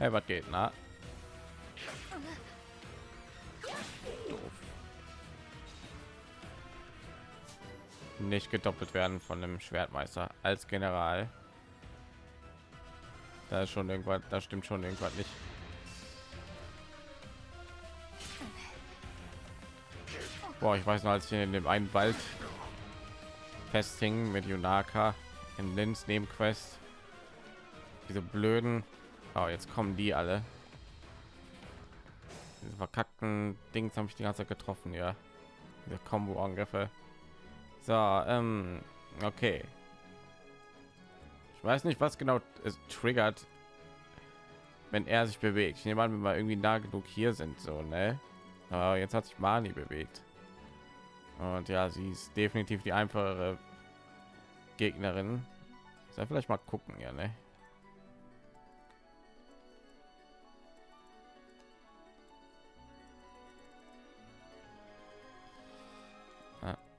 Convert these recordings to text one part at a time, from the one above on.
Hey, was geht, na? Doof. Nicht gedoppelt werden von dem Schwertmeister als General. Da ist schon irgendwas, da stimmt schon irgendwas nicht. Boah, ich weiß noch, als ich in dem einen Wald festhing mit Yunaka in Linz Nebenquest. Diese blöden, oh, jetzt kommen die alle. Diese verkackten Dings habe ich die ganze Zeit getroffen, ja. Diese Combo-Angriffe. So, ähm, okay. Ich weiß nicht, was genau es triggert, wenn er sich bewegt. Ich nehme an, wenn wir irgendwie nah genug hier sind, so, ne? Aber jetzt hat sich Mani bewegt. Und ja, sie ist definitiv die einfachere Gegnerin. Soll vielleicht mal gucken, ja, ne?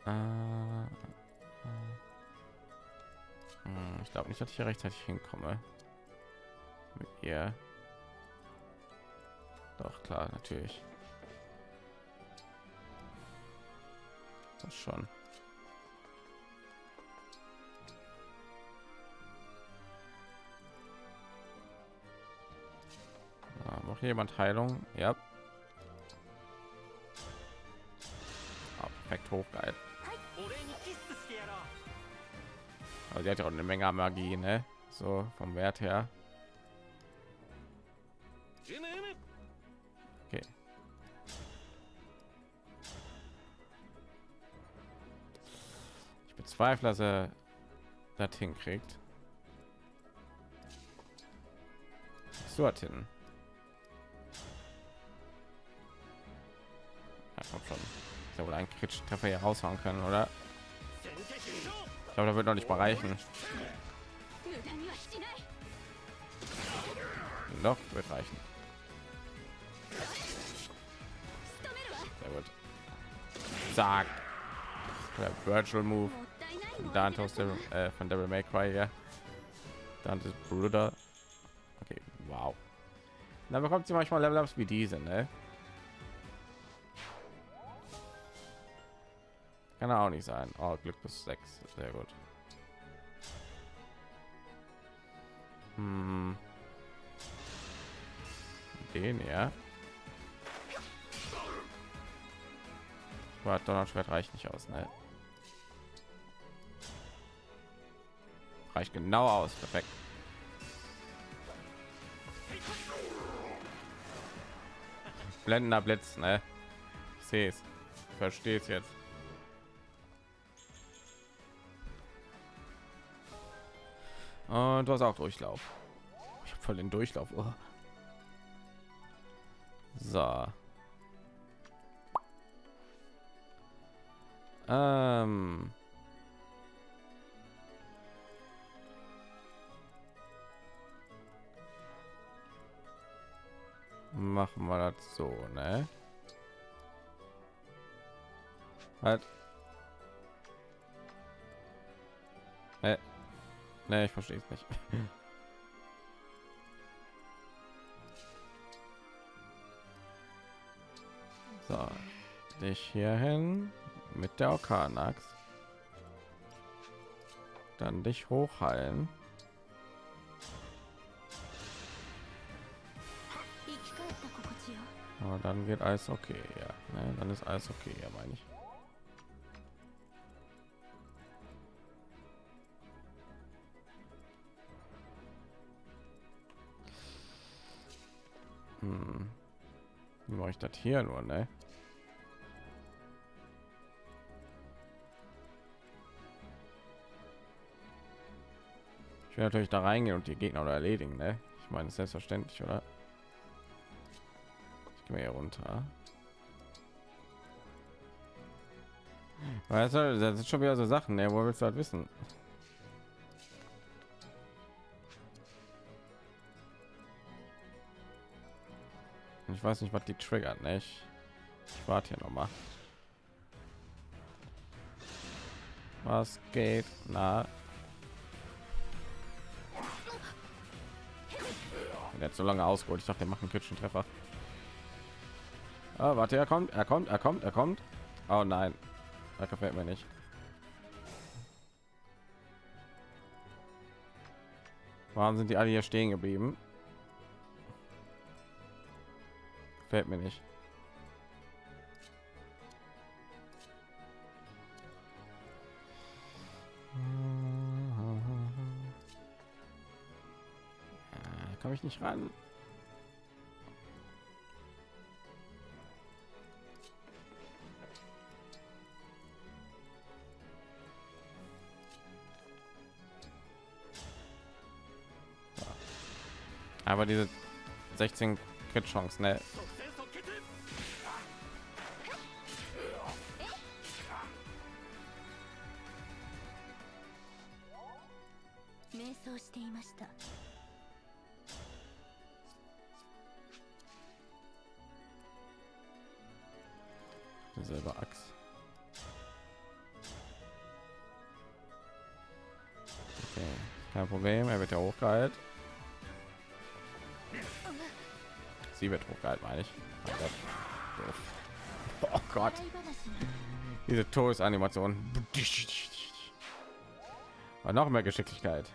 Ah, ah. Hm, ich glaube nicht, dass ich hier rechtzeitig hinkomme. Mit ihr. Doch klar, natürlich. Das schon. Noch jemand Heilung? Ja. Ah, perfekt hochgeil. Aber sie hat ja auch eine Menge Magie, ne? So vom Wert her. Okay. Ich bezweifle, dass er das hinkriegt. So hin. Ja, kommt schon. Ist ja wohl ein Kritsch-Treffer hier raushauen können, oder? Ich glaube, da wird noch nicht mal reichen. Noch wird reichen. Sehr gut. Zack. Der Virtual Move. Dante aus dem äh, von Devil May Cry, ja. Dantes Bruder. Okay, wow. Da bekommt sie manchmal Level Ups wie diese, ne? Kann auch nicht sein. Oh, Glück bis sechs. Sehr gut. Hm. Den ja. War Donnerschwert reicht nicht aus, ne? Reicht genau aus. Perfekt. Blendender Blitz, ne? Ich sehe es. Verstehe jetzt. Und du hast auch Durchlauf. Ich habe voll den Durchlauf. Oh. So. Ähm. Machen wir das so, ne? Halt. Äh. Ne, ich verstehe es nicht. so, dich hier hin mit der Orkanax. Dann dich hochheilen. Aber dann wird alles okay, ja. Ne, dann ist alles okay, ja, meine ich. Hm. Wie mache ich das hier nur, ne? Ich will natürlich da reingehen und die Gegner oder erledigen, ne? Ich meine, selbstverständlich, oder? Ich gehe hier runter. Weißt du, das sind schon wieder so Sachen, ne? Wo willst du halt wissen? Ich weiß nicht, was die triggert, nicht? Ich warte hier noch mal. Was geht? Na, hat so lange ausgeholt. Ich dachte, der macht kritischen Treffer. Ah, warte, er kommt, er kommt, er kommt, er kommt. Oh nein, das gefällt mir nicht. Warum sind die alle hier stehen geblieben? Fällt mir nicht. Äh, Komme ich nicht ran? Aber diese 16 Crit Chance, ne? Selber Axt. Okay, kein Problem, er wird ja hochgehalten. sie wird hochgehalten, meine ich. Oh Gott. Diese Todesanimation. War noch mehr Geschicklichkeit.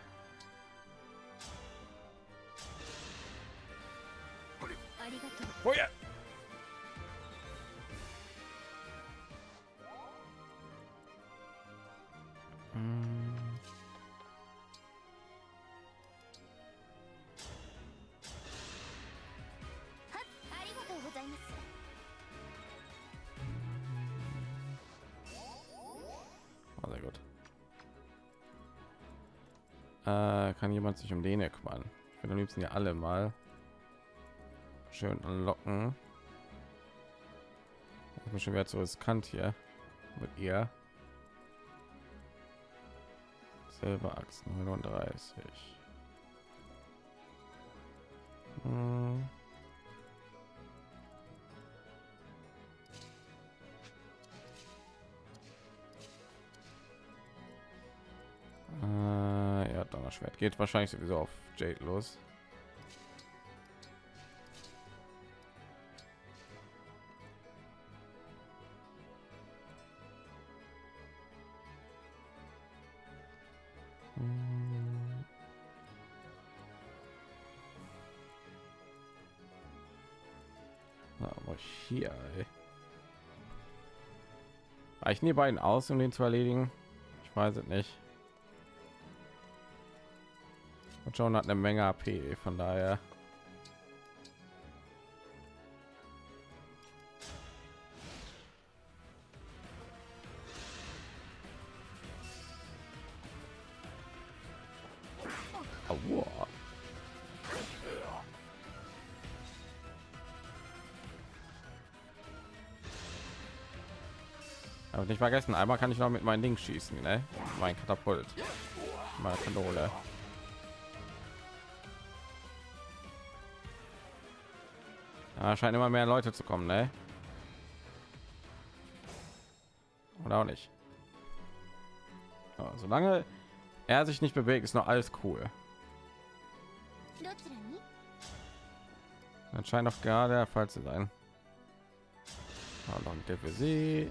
Kann jemand sich um den hier kümmern? Ich will am liebsten ja alle mal schön locken. Ich bin schon wieder so riskant hier mit ihr. Selber Axt 39. Hm. Donnerschwert geht wahrscheinlich sowieso auf Jade los. Hm. Aber hier. Reichen die beiden aus, um den zu erledigen? Ich weiß es nicht. John hat eine Menge AP, von daher. Nicht vergessen, einmal kann ich noch mit meinen Ding schießen, ne? Mein Katapult, meine Kanone. Ja, scheint immer mehr Leute zu kommen, ne? Oder auch nicht. Ja, solange er sich nicht bewegt, ist noch alles cool. Dann scheint doch gerade der Fall zu sein. Ja, noch der für sie.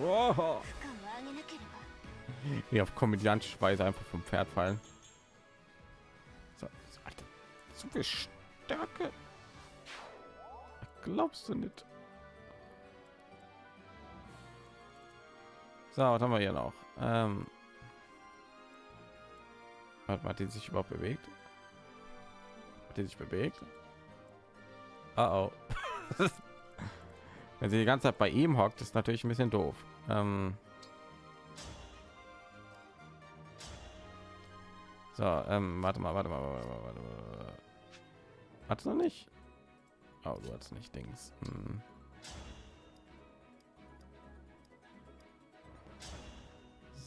Wow. Wie auf komödiantische Weise einfach vom Pferd fallen. So, Alter, zu viel Stärke. Glaubst du nicht? So, was haben wir hier noch? Ähm, hat, die sich überhaupt bewegt? Hat die sich bewegt? Oh, oh. Wenn sie die ganze Zeit bei ihm hockt, ist natürlich ein bisschen doof. Ähm, So, ähm, warte mal, warte mal, warte mal, warte mal. Hat noch nicht? Oh, du hast nicht Dings. Hm.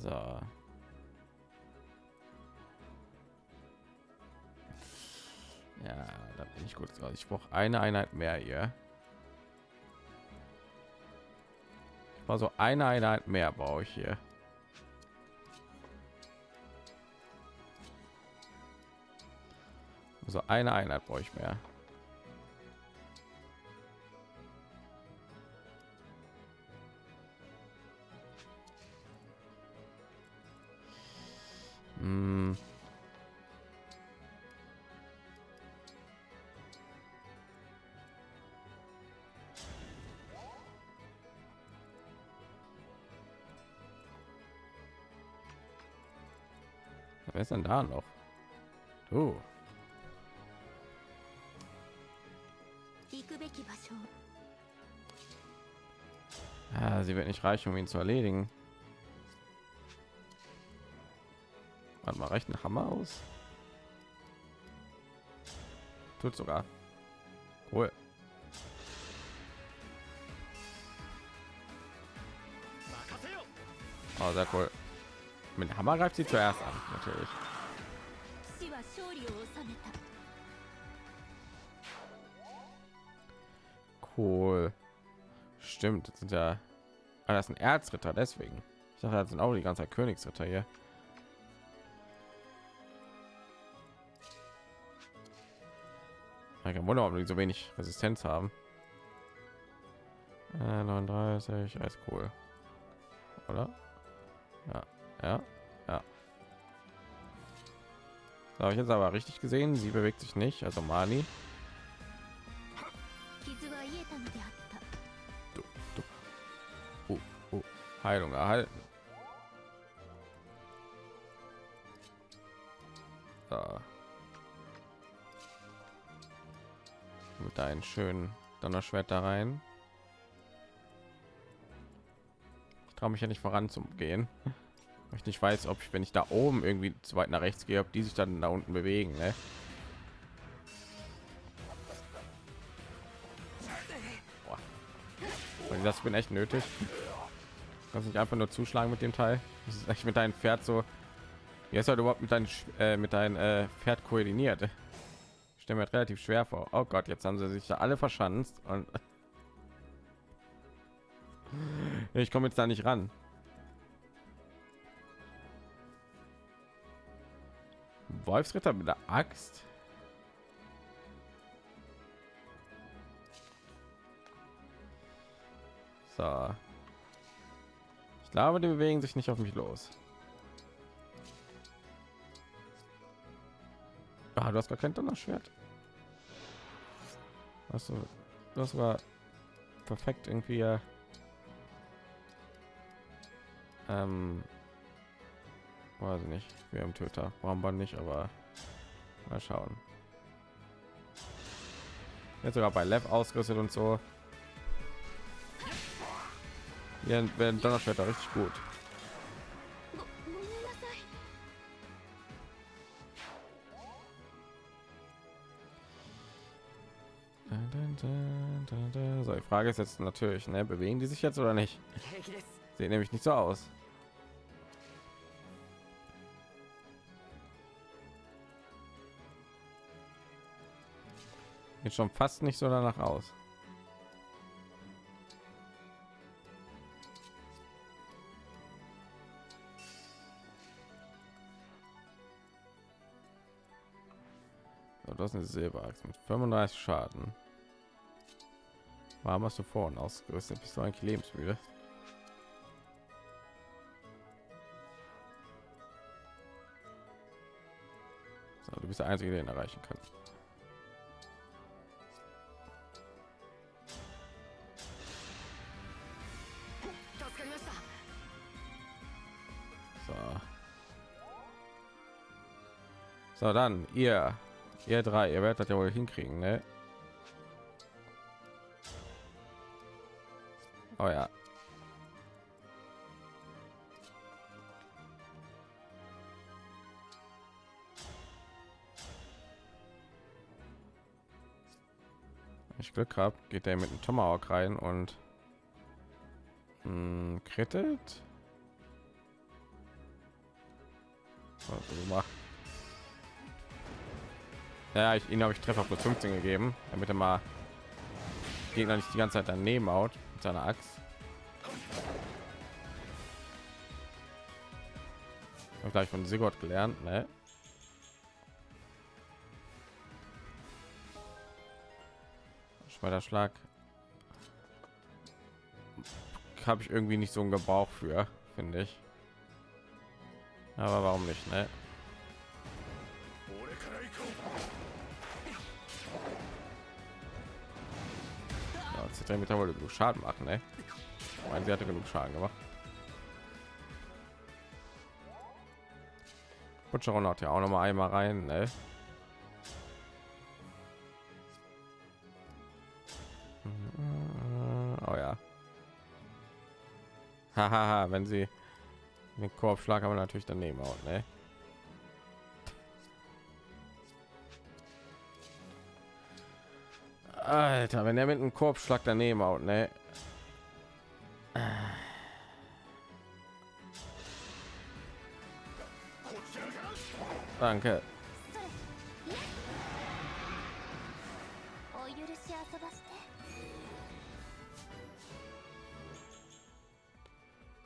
So. Ja, da bin ich gut drauf. Ich brauche eine Einheit mehr hier. Ich war so eine Einheit mehr brauche ich hier. So eine Einheit brauche ich mehr. Hm. Wer ist denn da noch? Du. 行 Ah, sie wird nicht reichen, um ihn zu erledigen. Warte mal, reicht ein Hammer aus? Tut sogar. Cool. Oh, sehr cool. Mit Hammer greift sie zuerst an, natürlich. Cool. Stimmt, das sind ja. Ah, das ist ein Erzritter, deswegen. Ich dachte, das sind auch die ganze Zeit Königsritter hier. Kein Wunder, warum die so wenig Resistenz haben. Äh, 39, alles cool. Oder? Ja, ja, ja. So, habe ich jetzt aber richtig gesehen, sie bewegt sich nicht, also Mani. Du, du. Oh, oh. Heilung erhalten. So. Mit deinen schönen Donnerschwert da rein. Ich traue mich ja nicht voranzugehen. Weil ich nicht weiß, ob ich, wenn ich da oben irgendwie zu weit nach rechts gehe, ob die sich dann da unten bewegen. Ne? Und das bin echt nötig. Kannst nicht einfach nur zuschlagen mit dem Teil. Das ist echt mit deinem Pferd so. Wie ist halt überhaupt mit deinem äh, mit deinem äh, Pferd koordiniert? Ich stelle mir das relativ schwer vor. Oh Gott, jetzt haben sie sich da alle verschanzt und ich komme jetzt da nicht ran. Wolfsritter mit der Axt. So. Ich glaube, die bewegen sich nicht auf mich los. Ah, du hast gar kein Donnerschwert. Du, das war perfekt irgendwie. äh, Ähm, weiß ich nicht. Wir haben Töter. Warum man nicht? Aber mal schauen. Jetzt sogar bei Lev ausgerüstet und so. Ja, werden Donnerschwerter richtig gut. So, die Frage ist jetzt natürlich, ne, bewegen die sich jetzt oder nicht? Sieht nämlich nicht so aus. Jetzt schon fast nicht so danach aus. Eine Silberachs mit 35 Schaden. Warum hast du vorhin ausgerüstet? Bist du eigentlich lebensmüde? So, du bist der Einzige, der ihn erreichen kann. So. So, dann ihr, ihr drei, ihr werdet das ja wohl hinkriegen, ne? Oh ja. Wenn ich Glück habe, geht er mit dem Tomahawk rein und mh, krittet. Was du machst. Ja, ich ihn habe ich Treffer plus 15 gegeben, damit er mal Gegner nicht die ganze Zeit daneben haut mit seiner Axt. Hab gleich von Sigurd gelernt, ne? Schlag habe ich irgendwie nicht so einen Gebrauch für, finde ich. Aber warum nicht, ne? Ja, Zittermeter wollte genug Schaden machen, ne? Ich meine, sie hatte genug Schaden gemacht. Butcheron hat ja auch noch mal einmal rein, ne? Oh ja. Hahaha, wenn sie den Korbschlag aber natürlich daneben haut, ne? Alter, wenn er mit einem Korbschlag daneben haut, ne? Danke.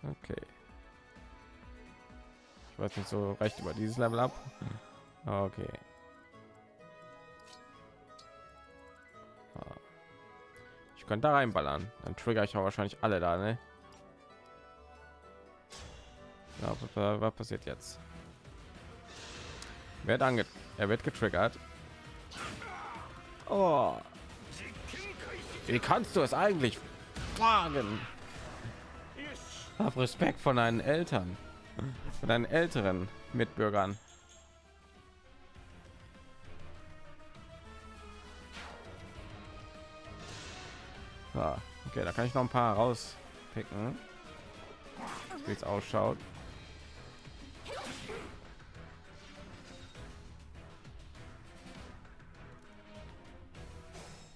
Okay. Ich weiß nicht so recht über dieses Level ab. Hm. Okay. Ich könnte da reinballern. Dann trigger ich auch wahrscheinlich alle da, ne? Ja, was, passiert jetzt? Wird ange er wird getriggert. Oh. Wie kannst du es eigentlich fragen? Hab Respekt von deinen Eltern, von deinen älteren Mitbürgern. Okay, da kann ich noch ein paar rauspicken, wie es ausschaut.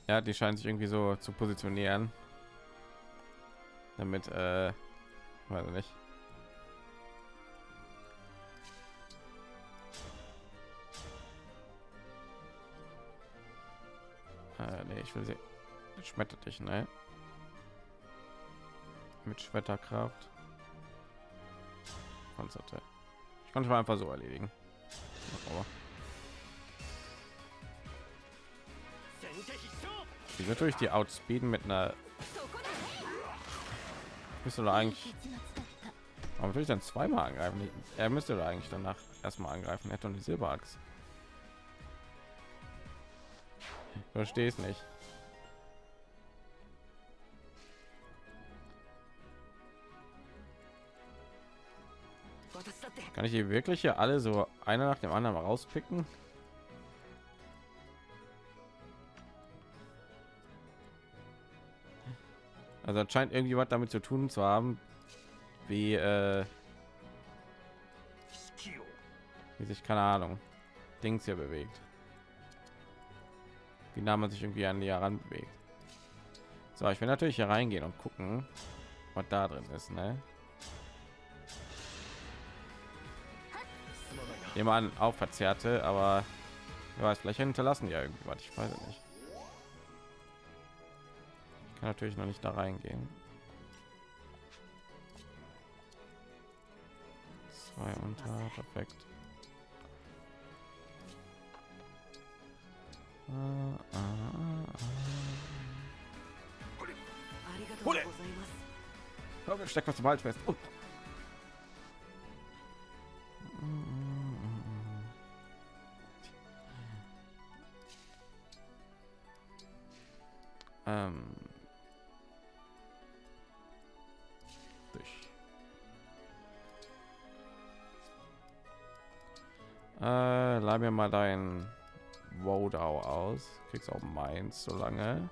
Ja, die scheinen sich irgendwie so zu positionieren, damit äh, weiß ich nicht. Äh, nee, ich will sie schmettert dich, ne? mit Schwerterkraft. Panzerte. Ich konnte mal einfach so erledigen. Aber ich natürlich die Outspeeden mit einer müsste da eigentlich warum würde ich dann zweimal angreifen er müsste da eigentlich danach erstmal angreifen er hat eine silberachs verstehe es nicht kann ich hier wirklich hier alle so einer nach dem anderen rauspicken? Also scheint irgendwie was damit zu tun zu haben wie äh, wie sich keine Ahnung Dings hier bewegt. Wie nah man sich irgendwie an die heran bewegt. So ich will natürlich hier reingehen und gucken was da drin ist ne jemand auch verzerrte, aber wer weiß, vielleicht hinterlassen ja irgendwie was, ich weiß nicht. Ich kann natürlich noch nicht da reingehen. 2 unter, perfekt. Ah. ah, ah. Hole! Steck was zum Hals fest. Oh. Ähm. Durch. Äh, leih mir mal dein Wodau aus. Kriegst auch meins so lange.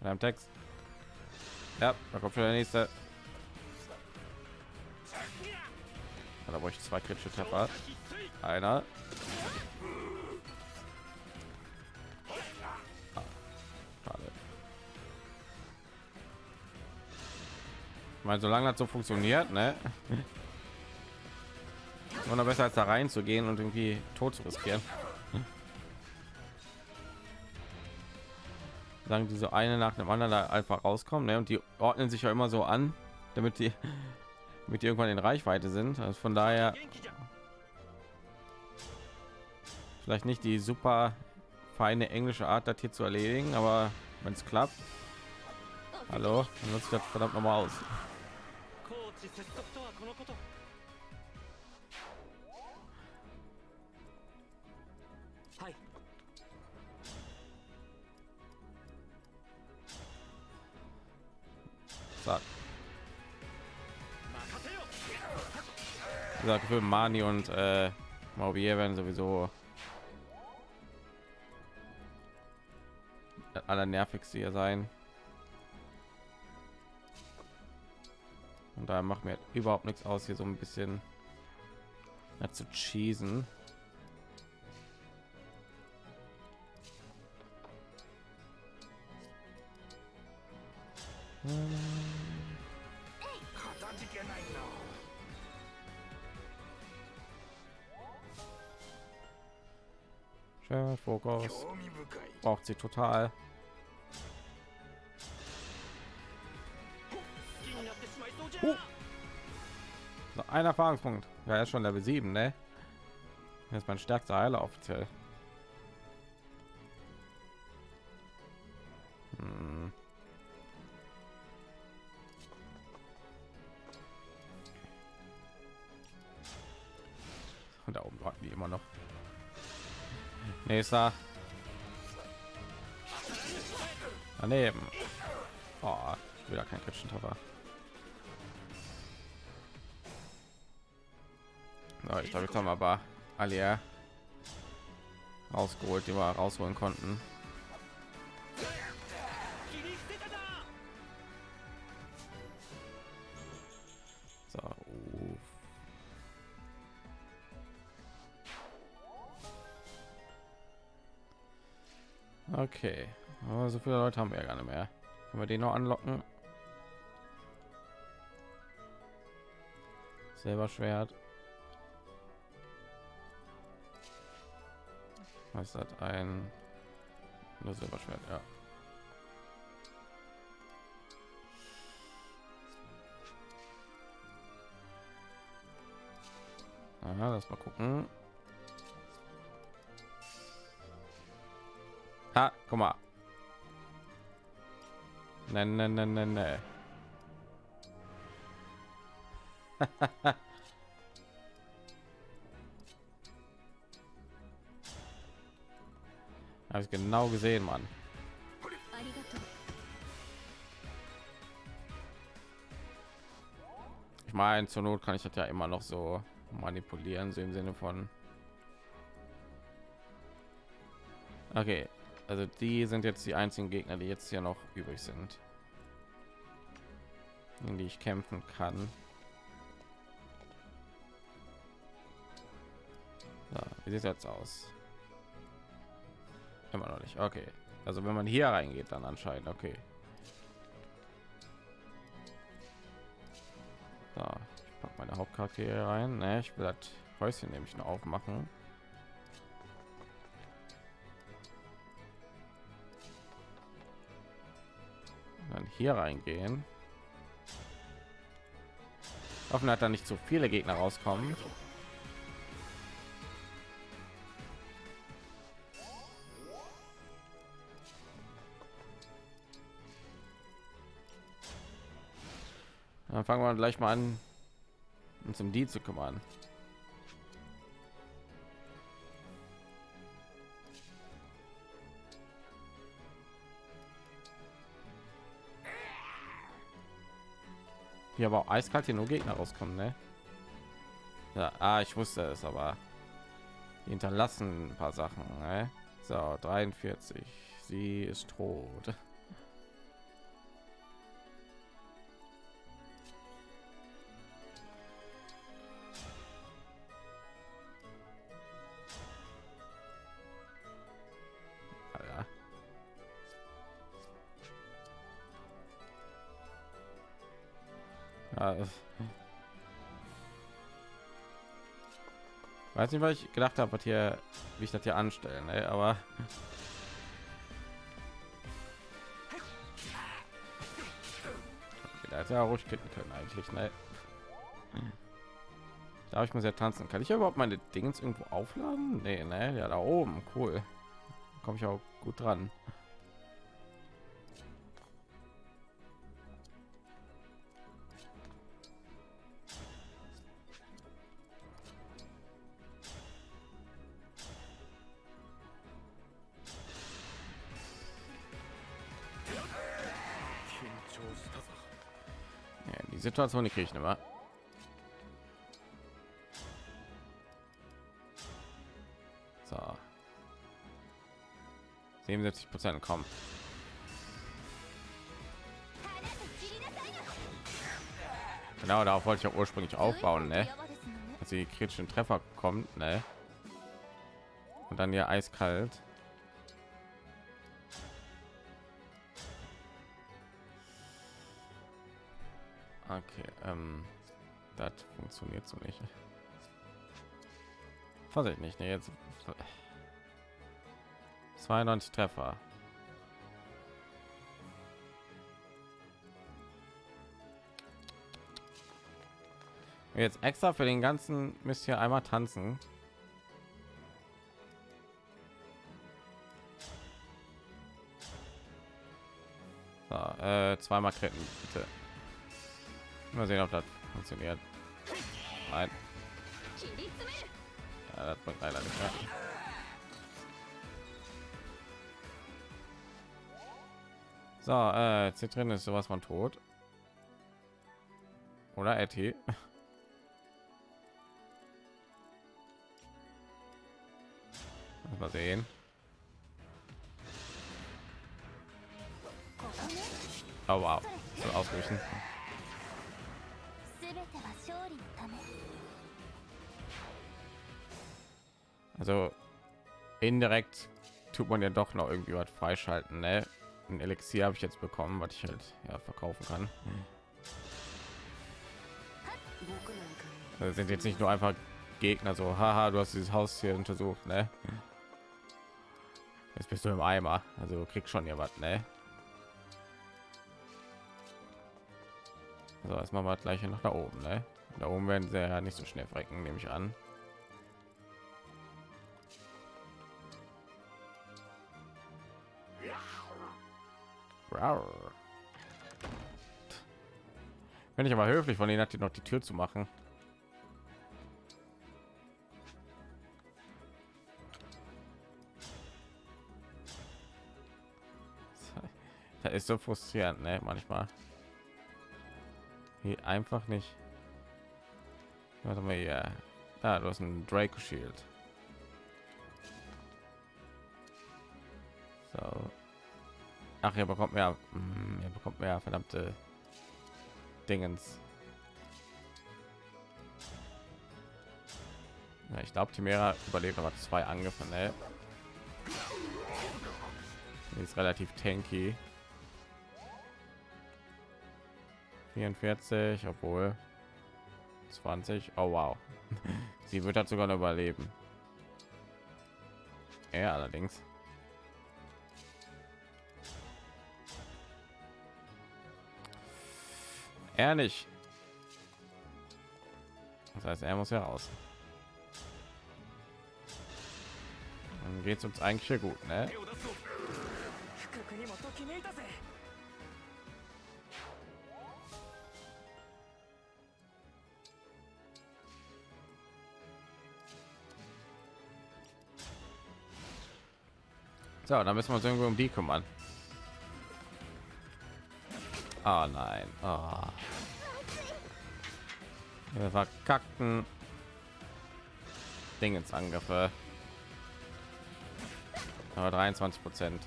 Einem Text. Ja, da kommt schon der nächste. Ja, da brauche ich zwei kritische Treffer. Einer. Ah, schade. Ich meine, solange das so funktioniert, ne? Immer besser als da reinzugehen und irgendwie tot zu riskieren. Sagen die so eine nach dem anderen einfach rauskommen ne? und die ordnen sich ja immer so an damit die mit irgendwann in Reichweite sind. Also von daher vielleicht nicht die super feine englische Art das hier zu erledigen aber wenn es klappt. Hallo? Dann nutzt das verdammt noch mal aus gesagt, für Mani und äh, Mauvier werden sowieso aller nervigste hier sein. Und da macht mir überhaupt nichts aus, hier so ein bisschen zu cheesen. Äh, Fokus. Braucht sie total. Uh. So, ein Erfahrungspunkt. Ja, er ist schon Level 7, ne? Er ist mein stärkster Heiler offiziell. Nächster. Daneben. Oh, wieder kein kritischen Treffer. So, ich glaube, haben wir aber alle rausgeholt, die wir rausholen konnten. Okay, aber so viele Leute haben wir ja gar nicht mehr. Können wir den noch anlocken? Selber Schwert. Was hat ein nur Silberschwert? Ja. Aha, lass mal gucken. Ha, guck mal. Nein, nein, nein, nein, nein. Habe ich genau gesehen, Mann. Ich meine, zur Not kann ich das ja immer noch so manipulieren, so im Sinne von. Okay, also die sind jetzt die einzigen Gegner, die jetzt hier noch übrig sind, gegen die ich kämpfen kann. So, wie sieht jetzt aus? Immer noch nicht. Okay, also wenn man hier reingeht, dann anscheinend. Okay. So, ich pack meine Hauptcharaktere rein. Ne, ich will das Häuschen nämlich noch aufmachen. Hier reingehen. Hoffen, dass da nicht so viele Gegner rauskommen. Dann fangen wir gleich mal an, uns um die zu kümmern. Hier aber eiskalt hier nur Gegner rauskommen, ne? Ja, ah, ich wusste es, aber hinterlassen ein paar Sachen, ne? So, 43. Sie ist tot. weiß nicht was ich gedacht habe hier wie ich das hier anstellen ne, ey, aber okay, da ist ja ruhig kicken können eigentlich ne? darf ich muss ja tanzen kann ich überhaupt meine dingens irgendwo aufladen nee, ne? ja da oben cool komme ich auch gut dran Situation nicht kriegen, aber so 77 Prozent kommen. Genau, darauf wollte ich ja ursprünglich aufbauen, ne? Dass die kritischen Treffer kommt, ne? Und dann hier eiskalt. Funktioniert so nicht. Vorsicht nicht, ne? Jetzt 92 Treffer. Jetzt extra für den ganzen müsst ihr einmal tanzen. So, äh, zweimal kritten, bitte. Mal sehen, ob das funktioniert. Nein. Ja, das bringt leider nicht. Ne? So, äh, Zitrin ist sowas von tot. Oder Eti. Mal sehen. Oh wow, so ausweichen. Also indirekt tut man ja doch noch irgendwie was freischalten, ne? Ein Elixier habe ich jetzt bekommen, was ich halt ja verkaufen kann. Also sind jetzt nicht nur einfach Gegner so, haha, du hast dieses Haus hier untersucht, ne? Jetzt bist du im Eimer, also du kriegst schon was, ne? So, jetzt machen wir gleich nach da oben, ne? Da oben werden sie ja nicht so schnell frecken, nehme ich an. Wenn ich aber höflich von ihnen hat, die noch die Tür zu machen. Da ist so frustrierend, ne? Manchmal. Hier einfach nicht. Warte mal hier. Da, du hast ein Draco Shield. Ach, ihr bekommt mehr. Hm, Ihr bekommt mehr verdammte Dingens. Ja, ich glaube, Timera überlebt aber zwei Angriffe. Ne? Ist relativ tanky. 44, obwohl 20. Oh wow, sie wird halt sogar noch überleben. Er allerdings. Er nicht. Das heißt, er muss ja raus. Dann geht's uns eigentlich hier gut, ne? So, dann müssen wir uns irgendwie um die kümmern. Ah nein. Ah. Wir verkackten Dingensangriffe. Aber 23 Prozent.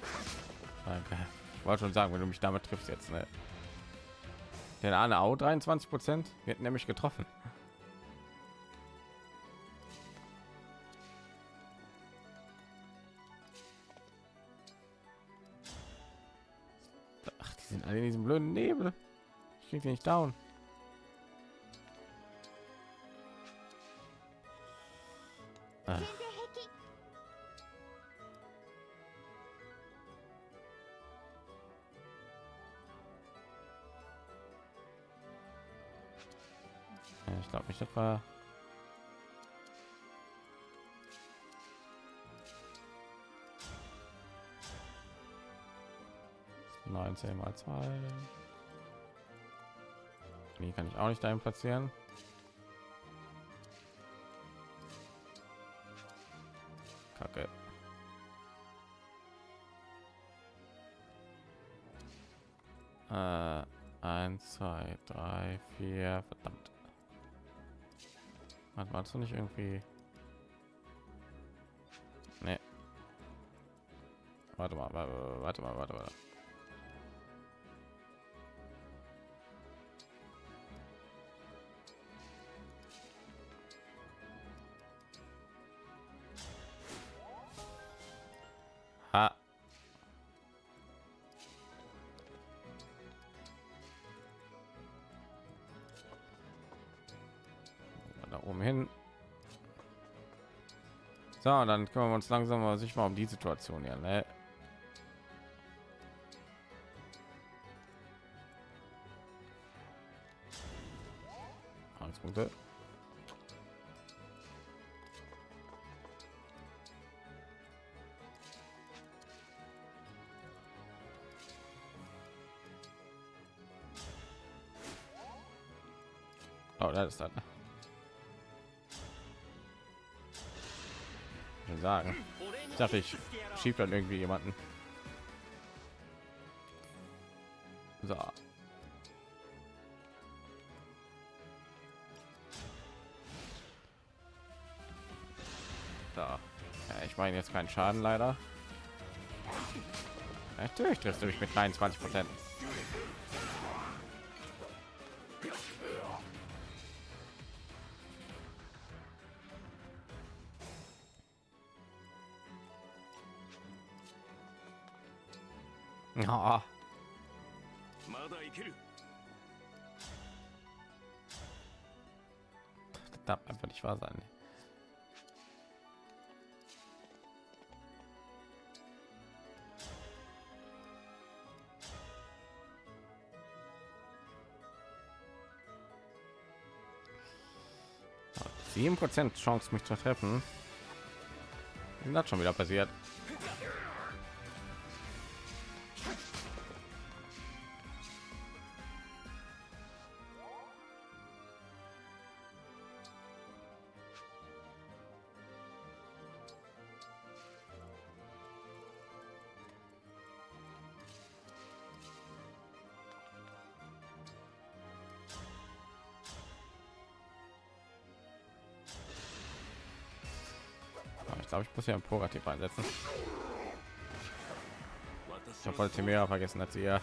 Ich wollte schon sagen, wenn du mich damit triffst jetzt, ne? Den Arne auch 23 Prozent. Wir hätten nämlich getroffen. blöden Nebel. Ich krieg den nicht down. Ah. Ich glaube ich das war 19 mal 2. Die kann ich auch nicht dahin platzieren. Kacke. Äh, 1, 2, 3, 4, verdammt. Was warst du nicht irgendwie? Nee. Warte mal, warte mal, warte mal, warte mal. Ha. Da oben hin. So, dann kümmern wir uns langsam mal sich mal um die Situation hier. Ne? Dachte, ich schieb dann irgendwie jemanden. So. Da. Ja, ich meine jetzt keinen Schaden leider. Natürlich triffst du mich mit 23 Prozent. 7% Chance, mich zu treffen. Das ist schon wieder passiert? Muss ja ein Prorativ einsetzen. Ich habe mehr vergessen, dass sie ja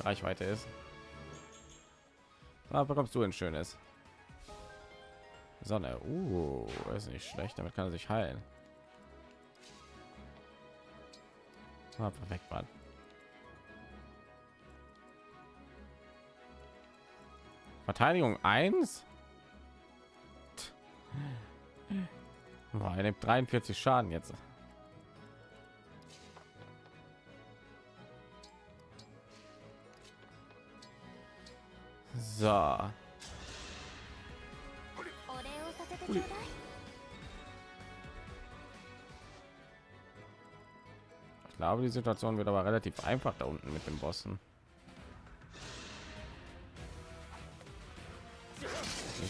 Reichweite ist. Da bekommst du ein schönes Sonne. Uh, ist nicht schlecht. Damit kann er sich heilen. Ah, perfekt, Mann. Verteidigung 1. er nimmt 43 Schaden jetzt. So. Ui. Ich glaube, die Situation wird aber relativ einfach da unten mit dem Bossen.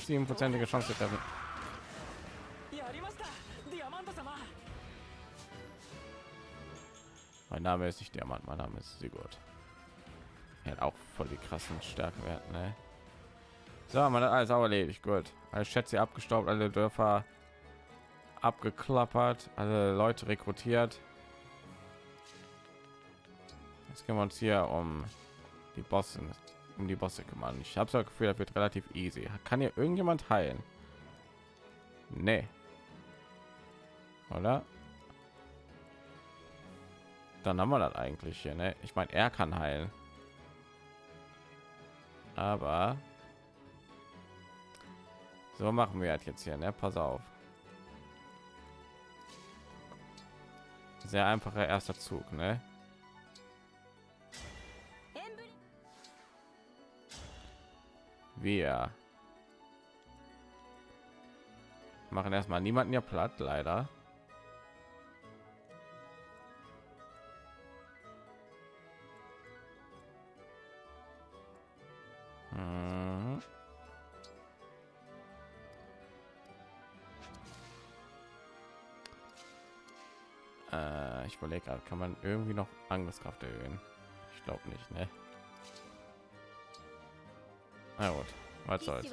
Siebenprozentige Chance treffen. Mein Name ist nicht Diamant, mein Name ist Sigurd. Er hat auch voll die krassen Stärkewerte, ne? So, man hat alles auch erledigt. Gut. Alle Schätze abgestaubt, alle Dörfer abgeklappert, alle Leute rekrutiert. Jetzt können wir uns hier um die Bosse, um die Bosse kümmern. Ich habe so das Gefühl, das wird relativ easy. Kann hier irgendjemand heilen? Nee. Oder? dann haben wir das eigentlich hier. Ne? Ich meine, er kann heilen. Aber so machen wir halt jetzt hier. Ne? Pass auf. Sehr einfacher erster Zug. Ne? Wir machen erstmal niemanden ja platt, leider. ich überlege kann man irgendwie noch angriffskraft erhöhen? Ich glaube nicht ne? na gut was soll's.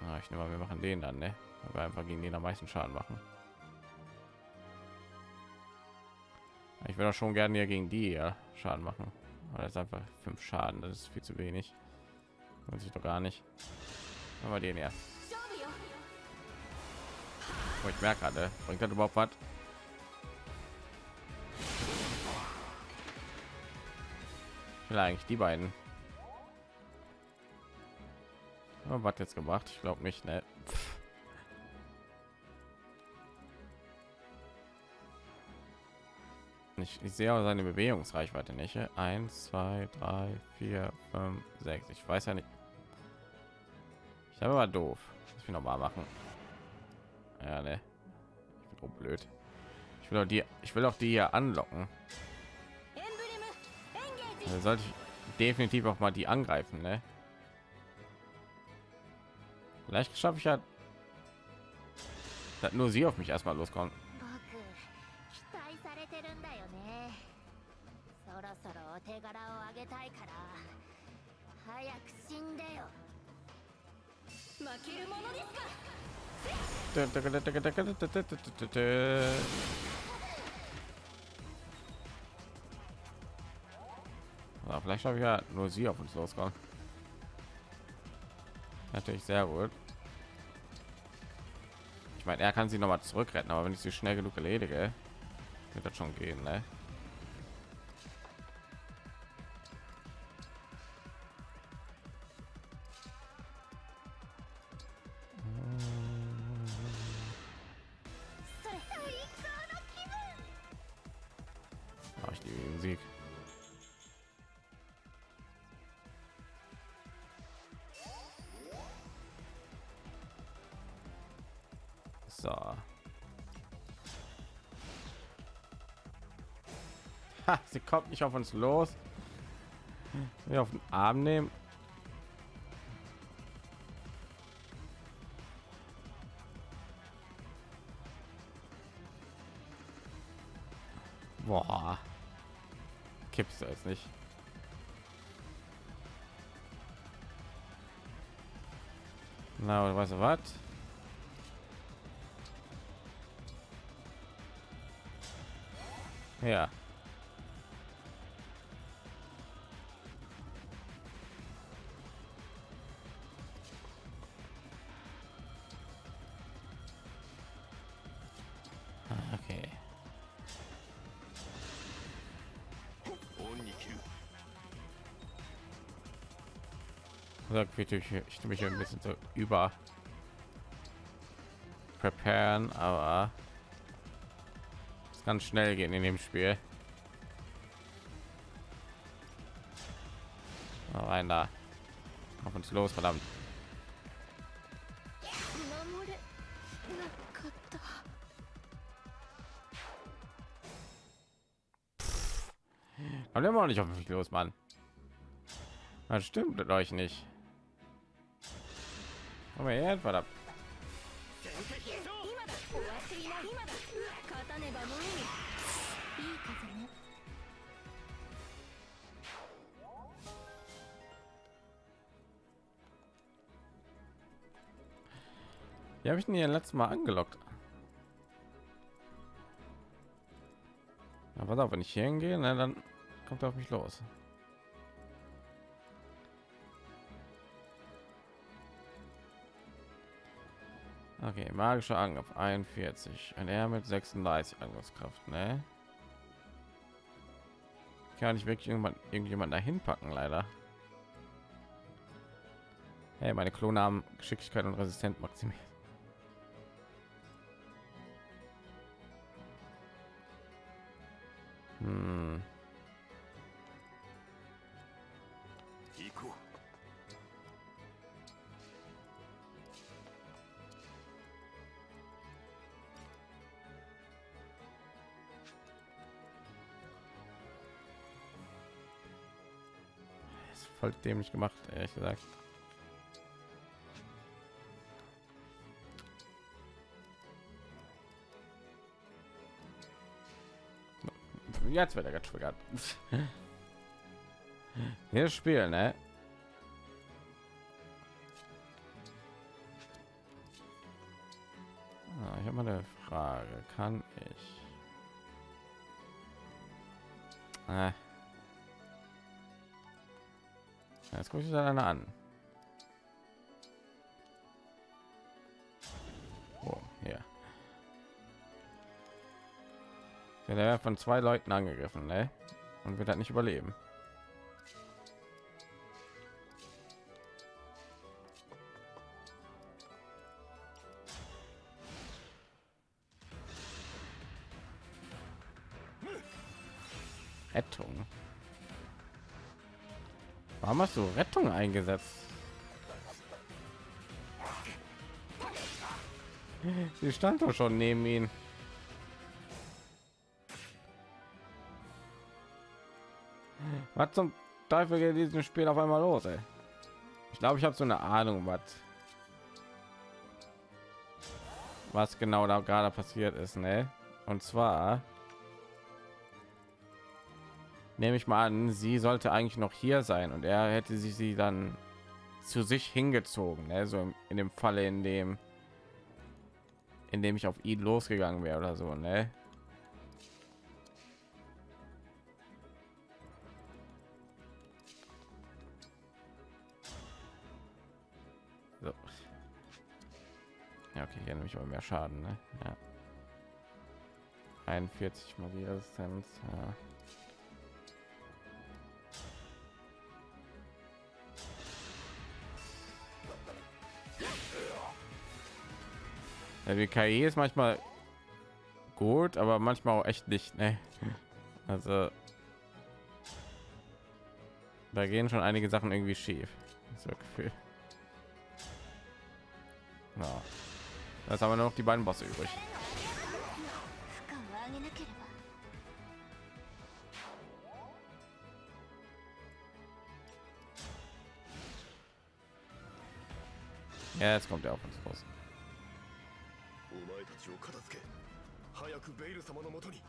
Na, ich nehme mal wir machen den dann ne? wir einfach gegen den am meisten schaden machen. Ich würde schon gerne hier gegen die ja, schaden machen. Weil das einfach fünf schaden das ist viel zu wenig. Und sich doch gar nicht. Aber den erst ich merke gerade bringt das überhaupt was? Will eigentlich die beiden. Oh, was jetzt gemacht? Ich glaube nicht ne? Pff. ich, ich sehe aber seine bewegungsreichweite nicht. 1 2 3 4 5 6 ich weiß ja nicht. Ich habe aber doof. Das wir noch mal machen. Ja, ne. Ich bin auch blöd. Ich will auch die, ich will auch die hier anlocken. Also sollte ich definitiv auch mal die angreifen, ne? Vielleicht schaffe ich ja, dass nur sie auf mich erstmal loskommen. Ja, vielleicht habe ich ja nur sie auf uns losgegangen. Natürlich sehr gut. Ich meine, er kann sie noch mal zurückretten, aber wenn ich sie schnell genug erledige, wird das schon gehen, ne? Kommt nicht auf uns los. Wir auf den Arm nehmen. Boah. Kippst du jetzt nicht. Na, weißt du was? Ja. da ich, ich mich ein bisschen so über preparen, aber es kann schnell gehen in dem Spiel. Mal rein da. Auf uns los, verdammt. Aber immer noch nicht auf mich los, Mann. Das stimmt mit euch nicht. Komm mal her, verdammt. Wie habe ich denn hier letztes Mal angelockt? Aber da, wenn ich hier hingehe, dann kommt er auf mich los. Okay, magischer Angriff 41 und er mit 36 Angriffskraft, ne? Kann ich wirklich irgendwann irgendjemand dahin packen, leider. Hey, meine Klone haben Geschicklichkeit und Resistent maximiert. Hm. Voll dämlich gemacht, ehrlich gesagt. Jetzt wird er getriggert. Wir spielen, ne? Ah, ich habe mal eine Frage. Kann Jetzt gucke ich da eine an. Oh, ja. Der von zwei Leuten angegriffen, ne? Und wird halt nicht überleben. Hast du Rettung eingesetzt? Sie stand doch schon neben ihn. Was zum Teufel geht diesem Spiel auf einmal los, ey? Ich glaube, ich habe so eine Ahnung, was was genau da gerade passiert ist, ne? Und zwar nehme ich mal an, sie sollte eigentlich noch hier sein und er hätte sie sie dann zu sich hingezogen, ne? so in dem Falle, in dem in dem ich auf ihn losgegangen wäre oder so, ne? So. Ja, okay, hier nehme ich aber mehr Schaden, ne? Ja. 41 Magie-Resistenz, ja. Ja, die KI ist manchmal gut, aber manchmal auch echt nicht. Ne? Also da gehen schon einige Sachen irgendwie schief. So Gefühl. Ja. Das haben wir noch die beiden Bosse übrig. Ja, jetzt kommt er auf uns raus. お前たちを片付け早くベイル様のもとに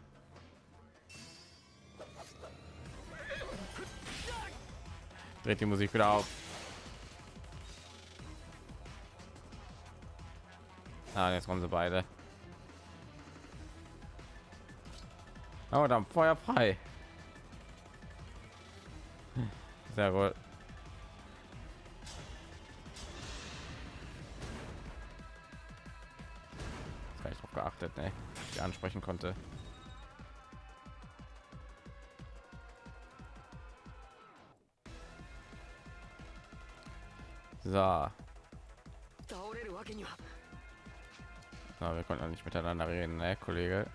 Dreht die Musik wieder auf. Ah, jetzt kommen sie beide. Aber dann Feuer frei. Sehr gut. geachtet, ne? Die ansprechen konnte. So. Na, wir konnten nicht miteinander reden, ne, Kollege?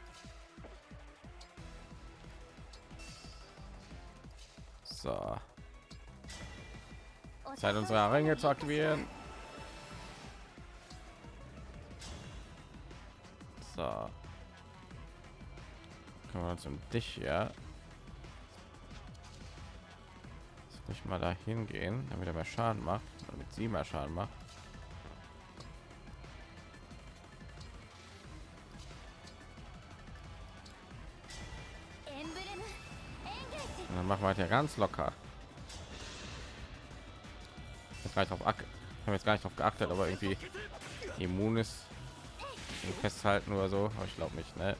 So. Zeit unsere Ringe zu aktivieren. Uns um dich muss ich mal dahin gehen, damit er mehr Schaden macht, damit sie mehr Schaden macht. Und dann machen wir halt ja ganz locker. Jetzt gar nicht auf haben jetzt gar nicht darauf geachtet, aber irgendwie immun ist festhalten oder so. Aber ich glaube nicht, ne?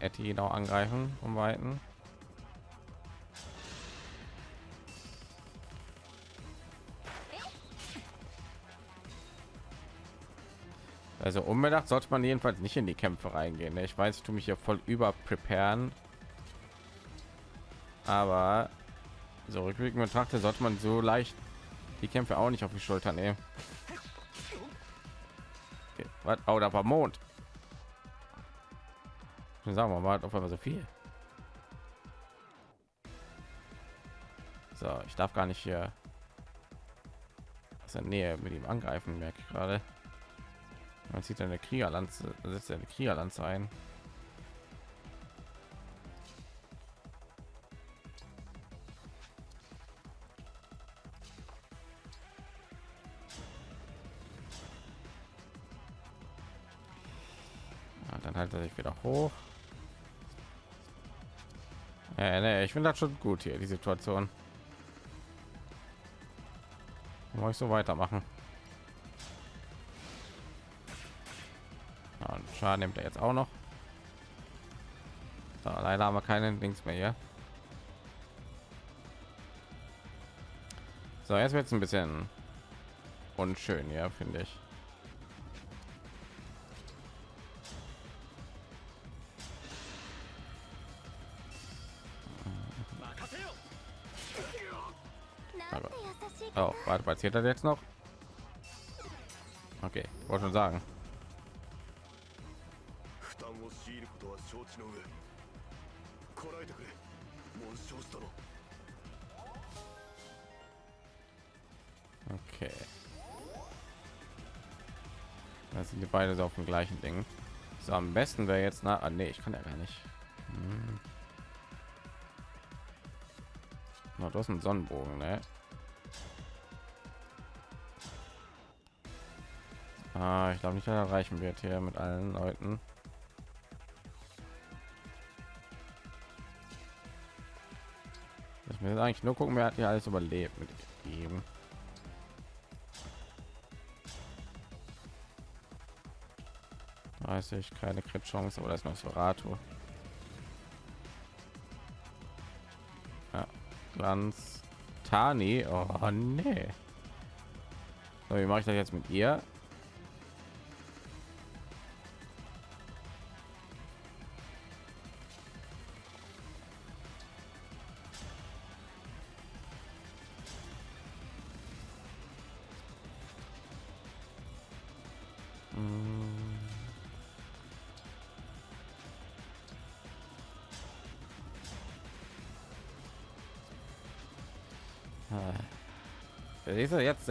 Etty noch angreifen vom Weiten. Also unbedacht sollte man jedenfalls nicht in die Kämpfe reingehen. ne? Ich weiß, ich tue mich hier voll über preparen, aber so rückblickend betrachtet sollte man so leicht die Kämpfe auch nicht auf die Schulter nehmen. Okay, was? Oh, da war Mond. Sagen wir mal, auf einmal so viel. So, ich darf gar nicht hier aus der Nähe mit ihm angreifen, merke ich gerade. Man zieht eine Kriegerlanze, setzt eine Kriegerlanze ein. Ich finde das schon gut hier die Situation. Muss ich so weitermachen? Ja, Schaden nimmt er jetzt auch noch. So, leider haben wir keine Dings mehr hier. So, jetzt wird es ein bisschen unschön, ja, finde ich. Oh, warte, was passiert das jetzt noch? Okay, wollte schon sagen. Okay. Das sind die beide so auf dem gleichen Ding. So am besten wäre jetzt nach. ah, nee, ich kann ja gar nicht. Hm. Na, du hast einen Sonnenbogen, ne? Ah, ich glaube nicht, dass er erreichen wird hier mit allen Leuten. Ich will eigentlich nur gucken, wer hat hier alles überlebt mit ihm. 30 keine Crit Chance, aber das ist noch Sorato. Ja, Glanz Tani. Oh nee. So, wie mache ich das jetzt mit ihr?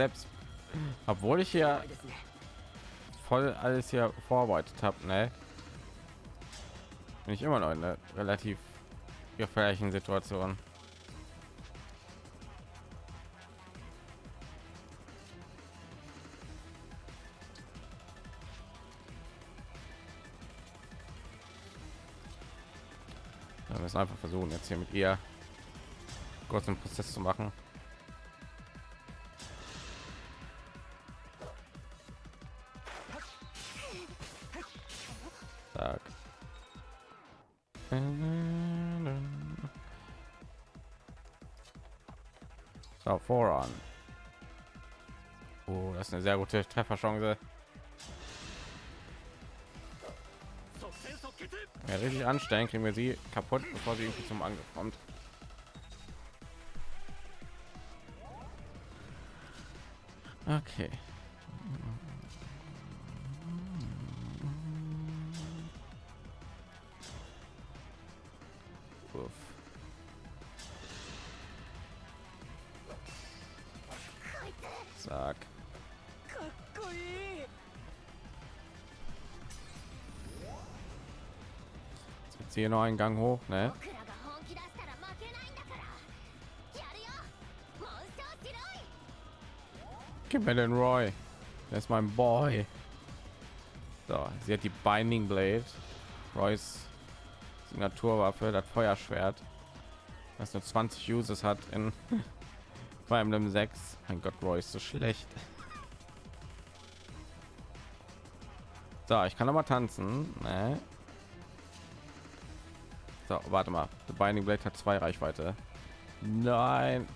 Selbst, obwohl ich hier voll alles hier vorbereitet habe, ne? Bin ich immer noch in einer relativ gefährlichen Situation. Wir müssen einfach versuchen, jetzt hier mit ihr kurz einen Prozess zu machen. Voran. Oh, das ist eine sehr gute Trefferchance. Ja, richtig anstellen, kriegen wir sie kaputt, bevor sie irgendwie zum Angriff kommt. Okay. hier noch einen Gang hoch, ne? Gib mir den Roy. Der ist mein Boy. So, sie hat die Binding Blade. Roy's Signaturwaffe, das Feuerschwert. Das nur 20 Uses hat in Fire Emblem 6. Mein Gott, Roy ist so schlecht. So, ich kann aber tanzen. Ne? So, warte mal. The Binding Blade hat zwei Reichweite. Nein.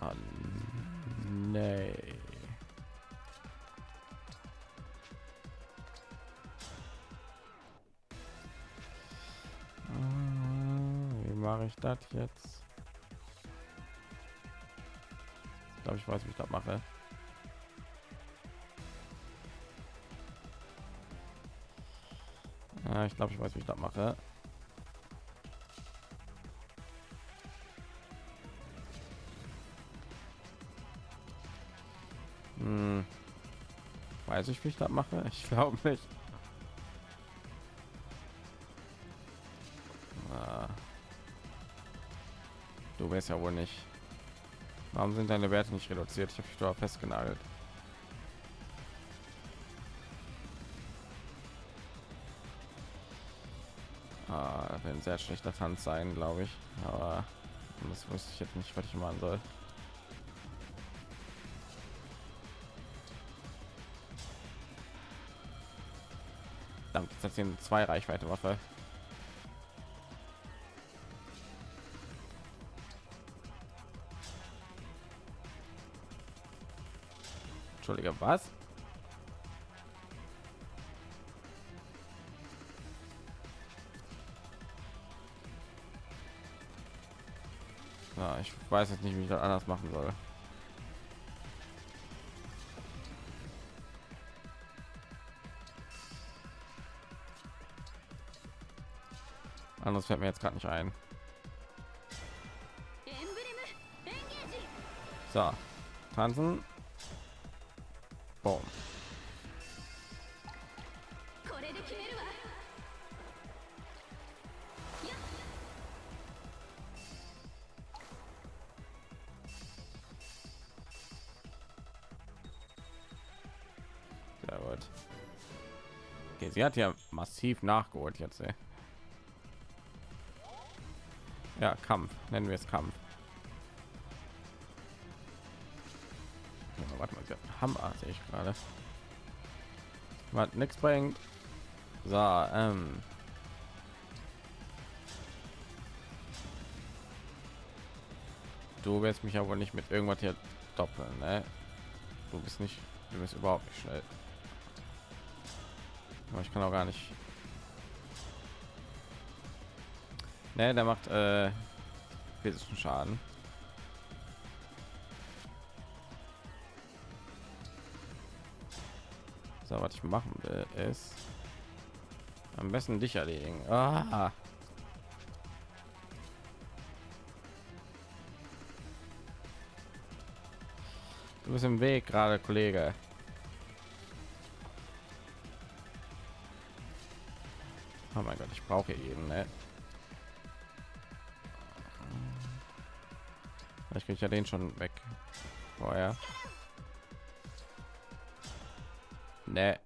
Ah, Wie mache ich das jetzt? Ich glaube, ich weiß, wie ich das mache. ich glaube, ich weiß, wie ich das mache. Hm. Weiß ich, wie ich das mache? Ich glaube nicht. Du wärst ja wohl nicht. Warum sind deine Werte nicht reduziert? Ich habe dich doch festgenagelt. Ein sehr schlechter Tanz sein, glaube ich. Aber das wusste ich jetzt nicht, was ich machen soll. Verdammt, jetzt eine zwei Reichweite Waffe. Entschuldige, was? Ich weiß jetzt nicht, wie ich das anders machen soll. Anders fällt mir jetzt gerade nicht ein. So, tanzen. Sie hat ja massiv nachgeholt jetzt. Ey. Ja, Kampf. Nennen wir es Kampf. Ja, warte mal, Hammer sehe ich gerade. Was nichts bringt. So, ähm. Du wirst mich aber nicht mit irgendwas hier doppeln, ne? Du bist nicht, du bist überhaupt nicht schnell. Aber ich kann auch gar nicht. Ne, der macht äh, Schaden. So, was ich machen will, ist am besten dich erledigen. Ah. Du bist im Weg gerade, Kollege. Oh mein Gott, ich brauche jeden, ne? Ich kriege ja den schon weg. Vorher. Ne.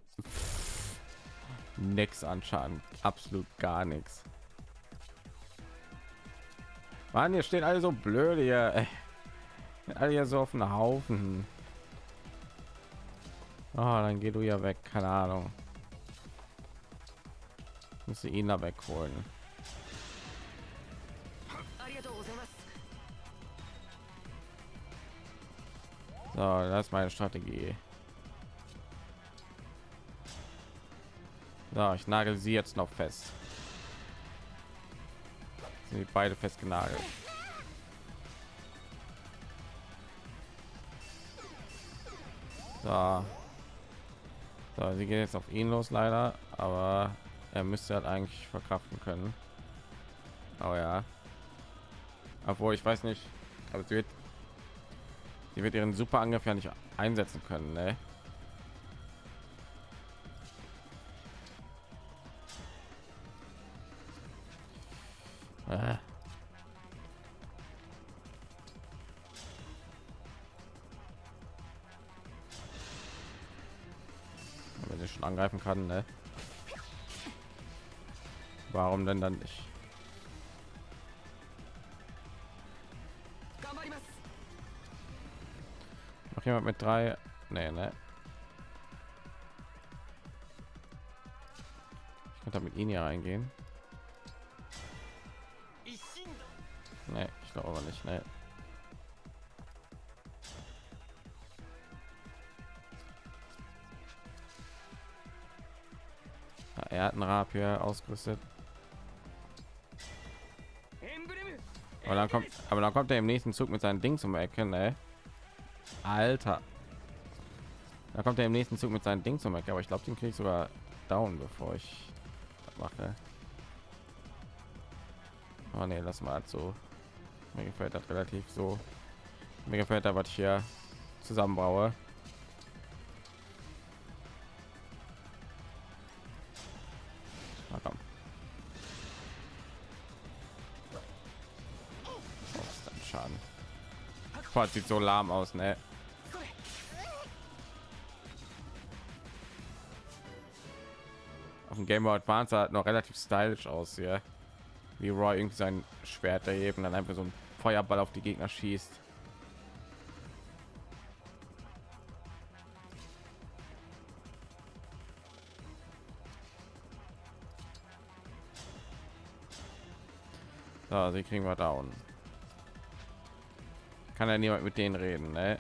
Nix an Schaden. Absolut gar nichts. Mann, hier stehen alle so blöd hier. Alle hier so auf einen Haufen. Oh, dann geh du ja weg. Keine Ahnung. Muss ihn da wegholen. So, das ist meine Strategie. So, ich nagel sie jetzt noch fest. Sind beide festgenagelt. So. so, sie gehen jetzt auf ihn los, leider, aber er müsste halt eigentlich verkraften können. Aber ja. Obwohl ich weiß nicht, aber sie wird Sie wird ihren super Angriff ja nicht einsetzen können, ne? Äh. Wenn sie schon angreifen kann, ne? Warum denn dann nicht? Noch jemand mit drei? Nee, ne? Ich könnte mit ihnen hier reingehen. Nee, ich glaube aber nicht, ne? Er hat ein Rapier ausgerüstet. Aber dann kommt, aber dann kommt er im nächsten Zug mit seinen Ding zum Ecke, ne? Alter. Da kommt er im nächsten Zug mit seinen Ding zum Ecke, aber ich glaube, den krieg ich sogar down, bevor ich mache. Oh ne, lass mal so. Mir gefällt das relativ so. Mir gefällt da, was ich hier zusammenbaue. Boah, sieht so lahm aus, ne? Auf dem Game Boy Advance hat noch relativ stylisch aus hier. Wie Roy irgendwie sein Schwert erheben, dann einfach so ein Feuerball auf die Gegner schießt. So, sie kriegen wir down. Kann ja niemand mit denen reden, ne?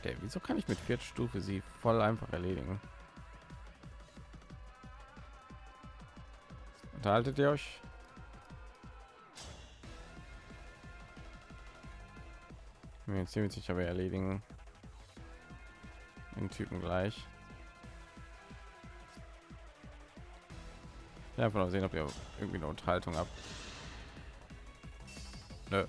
Okay, wieso kann ich mit Viertstufe sie voll einfach erledigen? Unterhaltet ihr euch? Bin mir ziemlich sicher, wir erledigen den Typen gleich. Ja, einfach mal sehen, ob ihr irgendwie eine Unterhaltung habt. Nö.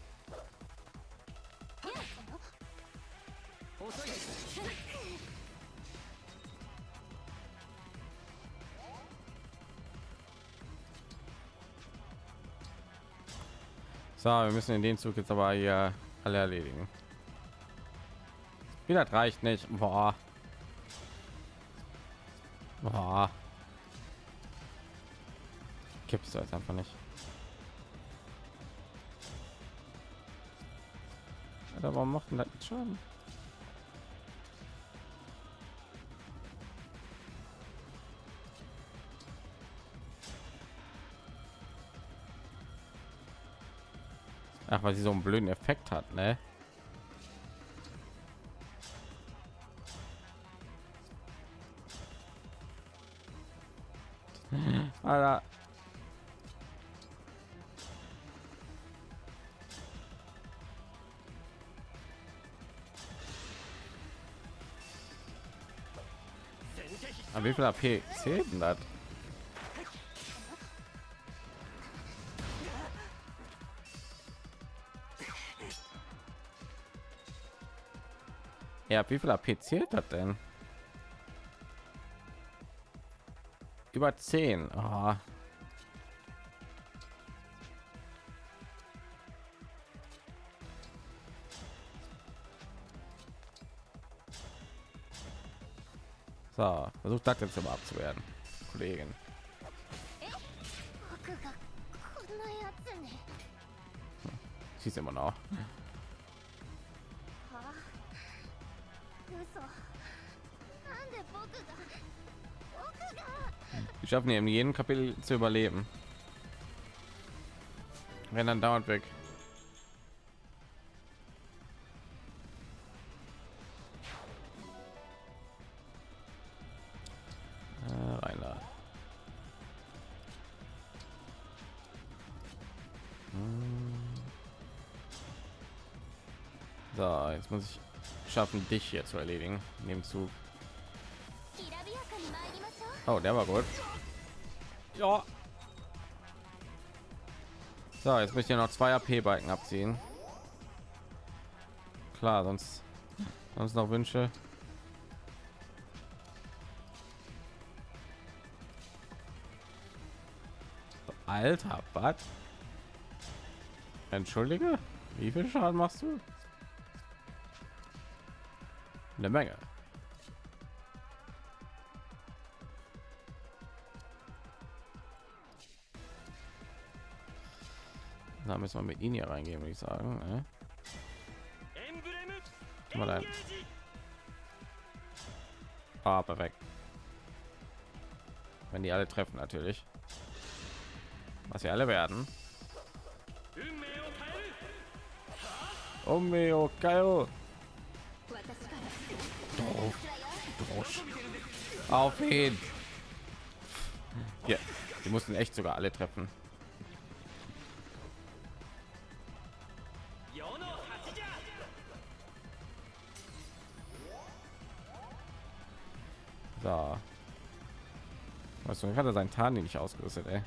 So, wir müssen in den Zug jetzt aber hier alle erledigen. Wie das reicht nicht. Boah. Gibt es jetzt einfach nicht. Alter, warum macht denn das schon? Ach, weil sie so einen blöden Effekt hat, ne? AP zählt denn das? Ja, wie viel AP zählt das denn? Über 10. Oh. Versucht das jetzt aber abzuwerden, Kollegen. Hm, Sie ist immer noch. Ich schaffen eben jeden Kapitel zu überleben. Wenn dann dauert weg. schneller. Hm. So, jetzt muss ich schaffen, dich hier zu erledigen. Nehmen zu. Oh, der war gut. Ja. So, jetzt möchte ich noch zwei AP-Balken abziehen. Klar, sonst sonst noch Wünsche. Alter, was? Entschuldige, wie viel Schaden machst du? Eine Menge. Da müssen wir mit ihnen hier reingehen, würde ich sagen. Ne? Mal ein. Ah, perfekt. Wenn die alle treffen, natürlich was wir alle werden. Omeo Kaio. Auf ihn. Ja, die mussten echt sogar alle treffen. So. Weißt du, hat er seinen Tarni nicht ausgerüstet, ey.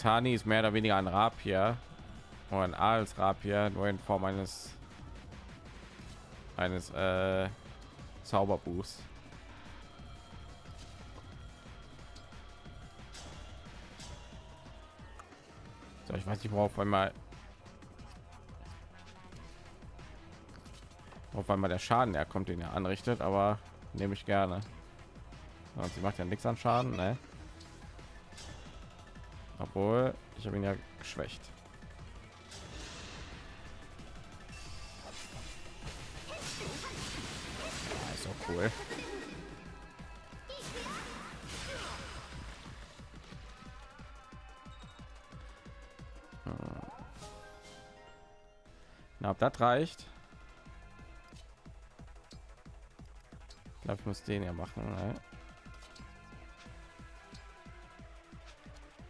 Tani ist mehr oder weniger ein Rapier und ein als Rapier, nur in Form eines eines äh, Zauberbuchs. So, ich weiß nicht, worauf einmal auf einmal der Schaden er kommt, den er anrichtet, aber nehme ich gerne. Und sie macht ja nichts an Schaden, ne? Obwohl, ich habe ihn ja geschwächt. Ja, cool. Hm. Na, ob das reicht? Ich glaube, ich muss den ja machen. Ne?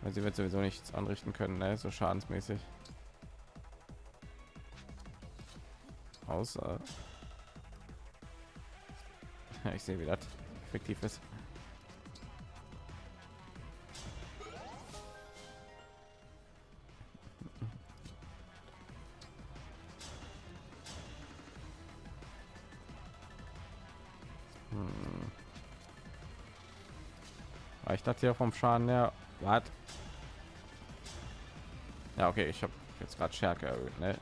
Weil sie wird sowieso nichts anrichten können, ne? so schadensmäßig. Außer ich sehe, wie das effektiv ist. Hm. Ich dachte ja vom Schaden her, was? Ja, okay, ich habe jetzt gerade Stärke erhöht, ne?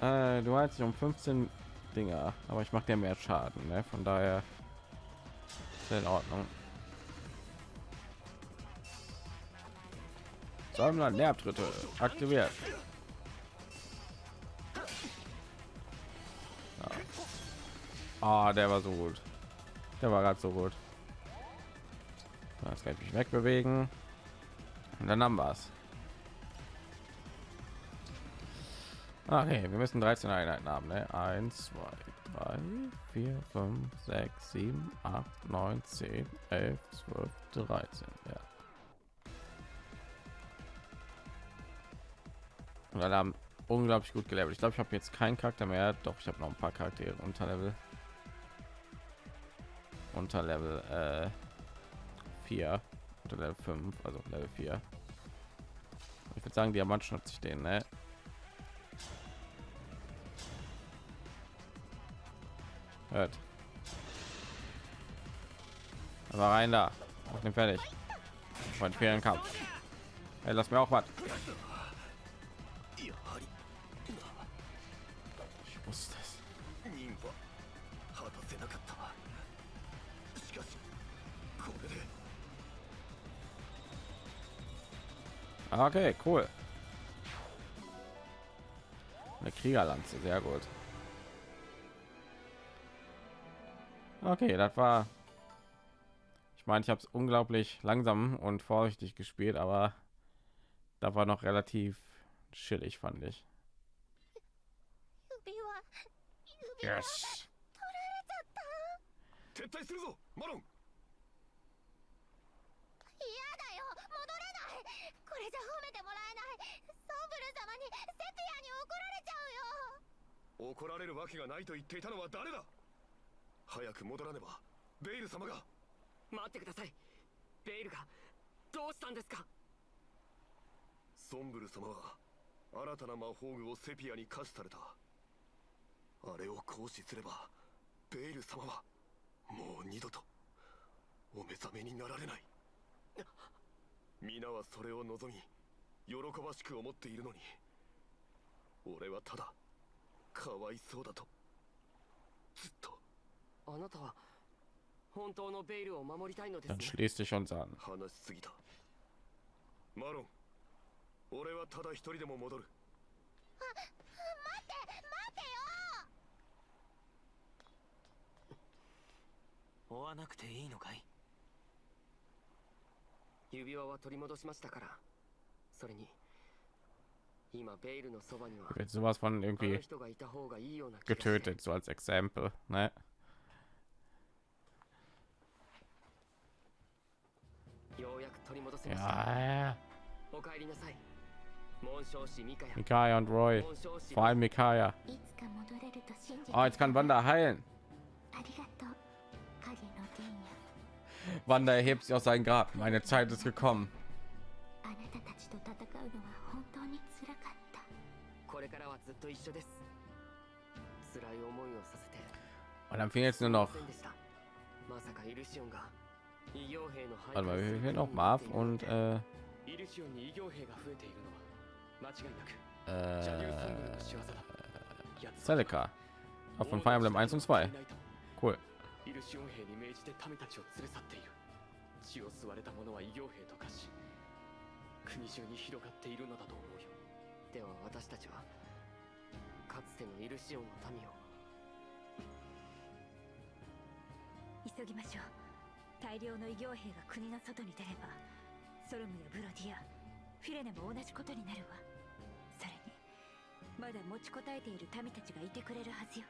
Äh, du hast um 15 Dinger, aber ich mache dir mehr Schaden, ne? Von daher in Ordnung. Sammler Nervtritte aktiviert. Ah, der war so gut. Der war gerade so gut. Das kann ich mich wegbewegen. Und dann haben wir es. Okay, wir müssen 13 Einheiten haben. Ne? 1, 2, 3, 4, 5, 6, 7, 8, 9, 10, 11, 12, 13. Ja. Und alle haben unglaublich gut gelevelt. Ich glaube, ich habe jetzt keinen Charakter mehr. Doch, ich habe noch ein paar Charaktere unter Level unter Level äh, 4 unter Level 5, also Level 4. Ich würde sagen, Diamant schnappt sich den, ne? Hört. Aber rein da. Auf den fertig. Mein fairen Kampf. Hey, lass mir auch was. Ich wusste Okay, cool. Eine Kriegerlanze, sehr gut. Okay, das war. Ich meine, ich habe es unglaublich langsam und vorsichtig gespielt, aber da war noch relativ chillig, fand ich. Yes. れじゃ褒めてもらえない。ソンブル様にセピアに怒られちゃうよ。怒られるわけがないと言っていたのは誰だ？早く戻らねば。ベイル様が。待ってください。ベイルがどうしたんですか？ソンブル様は新たな魔法具をセピアに可視された。あれを行使すればベイル様はもう二度とお目覚めになられない皆はそれを望み喜ばしく思っているのに。俺はただかわいそうだと。ずっと。あなたは本当のベイルを守りたいのです、ね、Dann schließt dich uns an 話しすぎた。マロン俺はただ一人でも戻る。あ待って待ってよ。追わなくていいのかい？指輪は取り戻しましたからそれに今ベイルのそばには wird sowas von irgendwie getötet so als Exempel ne ようやく取り戻せました。Ja. お帰りなさい。Mikaya und Roy. Vor allem Mikaya. Oh, jetzt kann Wanda heilen. Wanda erhebt sich aus seinem Grab. Meine Zeit ist gekommen. Und dann fehlt jetzt nur noch. Warte mal, wir hier noch Marv und äh, äh, Seleka von Fire Emblem 1 und 2. イルシオン兵に命じて民たちを連れ去っている。血を吸われた者は異形兵と化し国中に広がっているのだと思うよ。では私たちはかつてのイルシオンの民を。急ぎましょう。大量の異形兵が国の外に出ればソロムやブロディアフィレネも同じことになるわ。それにまだ持ちこたえている民たちがいてくれるはずよ。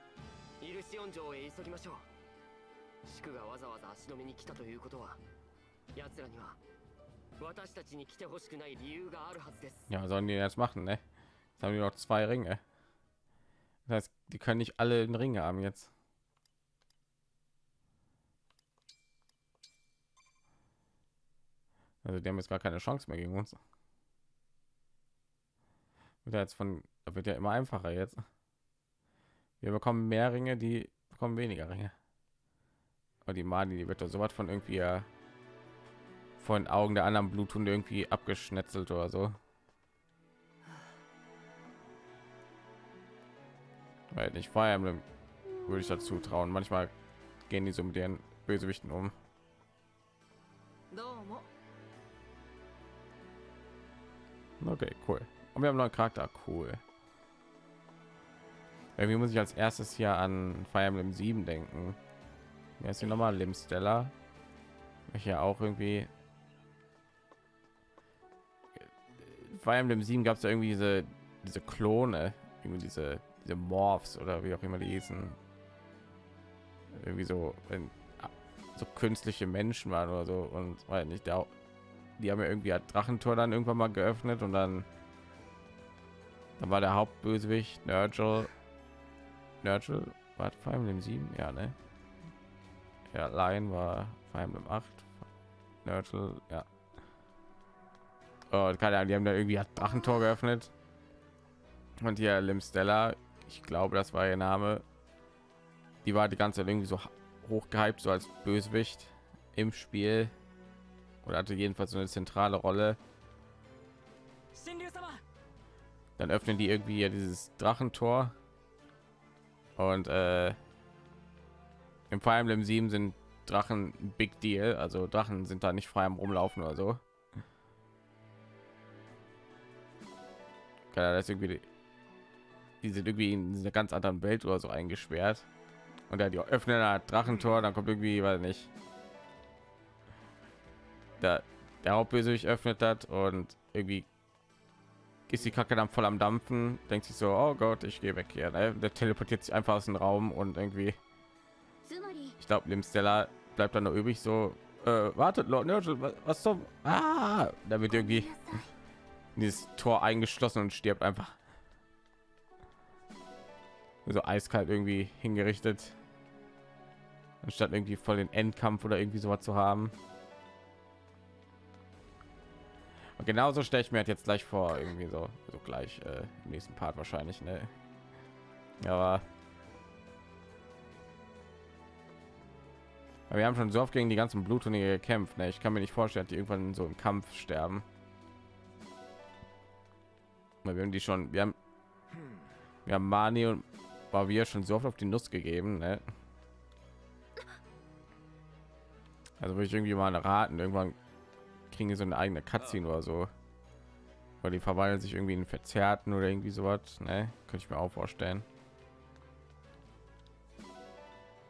イルシオン城へ急ぎましょう祝がわざわざ足止めに来たということは奴らには私たちに来てほしくない理由があるはずです Ja, was sollen die jetzt machen, ne? Jetzt haben die noch zwei Ringe. Das heißt, die können nicht alle einen Ring haben jetzt. Also die haben jetzt gar keine Chance mehr gegen uns. Wird ja jetzt von wird ja immer einfacher jetzt. Wir bekommen mehr Ringe, die bekommen weniger Ringe. weil die Mani, die wird ja sowas von irgendwie von den Augen der anderen Bluthunde irgendwie abgeschnetzelt oder so. Weil nicht Fire Emblem würde ich dazu trauen. Manchmal gehen die so mit ihren Bösewichten um. Okay, cool. Und wir haben neuen Charakter, cool. Irgendwie muss ich als erstes hier an Fire Emblem 7 denken. Wer ist hier nochmal? Limstella. Hier auch irgendwie. Fire Emblem 7 gab es ja irgendwie diese, diese Klone, irgendwie diese, diese Morphs oder wie auch immer die hießen. Irgendwie so, wenn so künstliche Menschen waren oder so und weil nicht da die haben ja irgendwie ein Drachentor dann irgendwann mal geöffnet und dann dann war der Hauptbösewicht Nurgle Nurgle war Fire Emblem 7 ja ne ja, Lion war Fire Emblem 8. Nurtle, ja. Oh, keine Ahnung, die haben da irgendwie hat ach, ein Tor geöffnet. Und hier Lim Stella, ich glaube, das war ihr Name. Die war die ganze Zeit irgendwie so hoch gehypt, so als Bösewicht im Spiel. Oder hatte jedenfalls so eine zentrale Rolle. Dann öffnen die irgendwie dieses Drachentor. Und äh, im Fire Emblem 7 sind Drachen Big Deal, also Drachen sind da nicht frei am Rumlaufen oder so. Keine das irgendwie die, die sind irgendwie in einer ganz anderen Welt oder so eingesperrt. Und da die öffnen ein Drachentor, dann kommt irgendwie, weil nicht. Da der Hauptbösewicht öffnet hat und irgendwie ist die Kacke dann voll am Dampfen, denkt sich so, oh Gott, ich gehe weg hier. Ne? Der teleportiert sich einfach aus dem Raum und irgendwie glaube, Limsteller bleibt dann noch übrig. So, äh, wartet, Lord Nurgle, was, was zum? Ah, da wird irgendwie dieses Tor eingeschlossen und stirbt einfach. So eiskalt irgendwie hingerichtet. Anstatt irgendwie voll den Endkampf oder irgendwie sowas zu haben. Und genauso stelle ich mir halt jetzt gleich vor, irgendwie so, so gleich äh, im nächsten Part wahrscheinlich, ne? Aber wir haben schon so oft gegen die ganzen Bluthunde gekämpft. Ne? Ich kann mir nicht vorstellen, die irgendwann so im Kampf sterben. Wir haben die schon, wir haben, wir haben Mani und war wir schon so oft auf die Nuss gegeben. Ne? Also würde ich irgendwie mal raten, irgendwann kriegen die so eine eigene Cutscene oder so. Weil die verwandeln sich irgendwie in Verzerrten oder irgendwie sowas. Ne? Könnte ich mir auch vorstellen.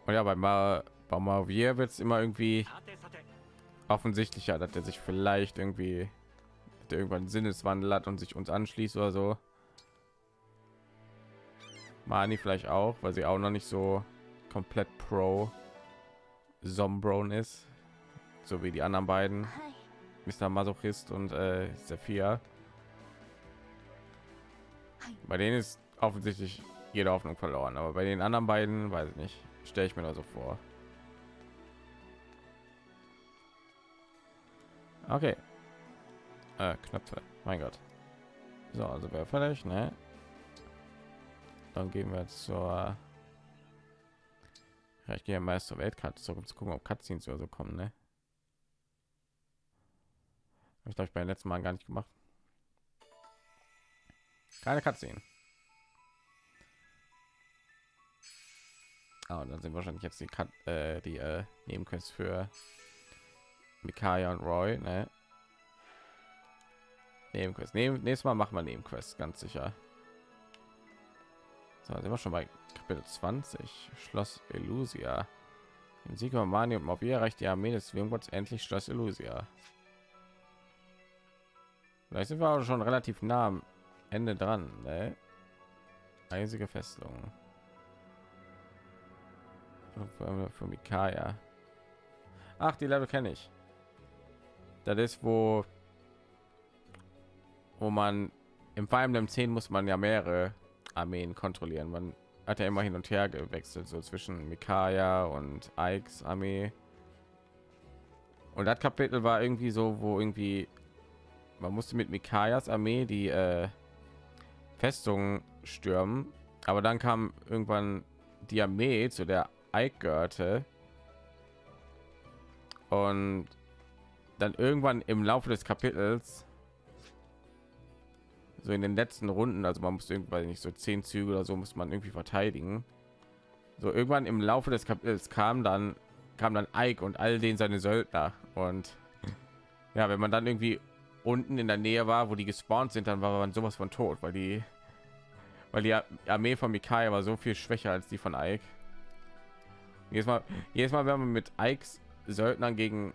Und ja, bei Mar Baumavier wird es immer irgendwie offensichtlicher, dass er sich vielleicht irgendwie irgendwann Sinneswandel hat und sich uns anschließt oder so. Mani vielleicht auch, weil sie auch noch nicht so komplett pro Zombron ist, so wie die anderen beiden, Mr. Masochist und äh, Sophia. Bei denen ist offensichtlich jede Hoffnung verloren, aber bei den anderen beiden weiß ich nicht, stelle ich mir da so vor. Okay. Äh, Knöpfe. Mein Gott. So, also wäre fertig, ne? Dann gehen wir zur Ja, ich gehe meist zur Weltkarte zurück, um zu gucken, ob Cutscenes oder so kommen, ne? Habe ich glaube ich beim letzten Mal gar nicht gemacht. Keine Cutscene. Ah, und dann sind wahrscheinlich jetzt die Cut, äh, die äh, Nebenquests für Mikaya und Roy, ne? Nebenquest. Neben, nächstes Mal machen wir Nebenquest, ganz sicher. So, sind wir schon bei Kapitel 20. Schloss Elusia. Im Sieg über Mani und Mobi erreicht die Armee des Wirmgots endlich Schloss Elusia. Vielleicht sind wir auch schon relativ nah am Ende dran. Ne? Eisige Festung. Für Mikaya. Ach, die Level kenne ich. Das ist, wo wo man im Fire Emblem 10 muss man ja mehrere Armeen kontrollieren. Man hat ja immer hin und her gewechselt, so zwischen Mikaya und Ikes Armee. Und das Kapitel war irgendwie so, wo irgendwie man musste mit Mikayas Armee die äh, Festung stürmen, aber dann kam irgendwann die Armee zu der Ike gehörte und dann irgendwann im Laufe des Kapitels so in den letzten Runden, also man muss irgendwann nicht so zehn Züge oder so muss man irgendwie verteidigen. So irgendwann im Laufe des Kapitels kam dann kam dann Ike und all den seine Söldner und ja, wenn man dann irgendwie unten in der Nähe war, wo die gespawnt sind, dann war man sowas von tot, weil die weil die Armee von Mikai war so viel schwächer als die von Ike. Jedes Mal, jedes Mal, wenn man mit Ikes Söldnern gegen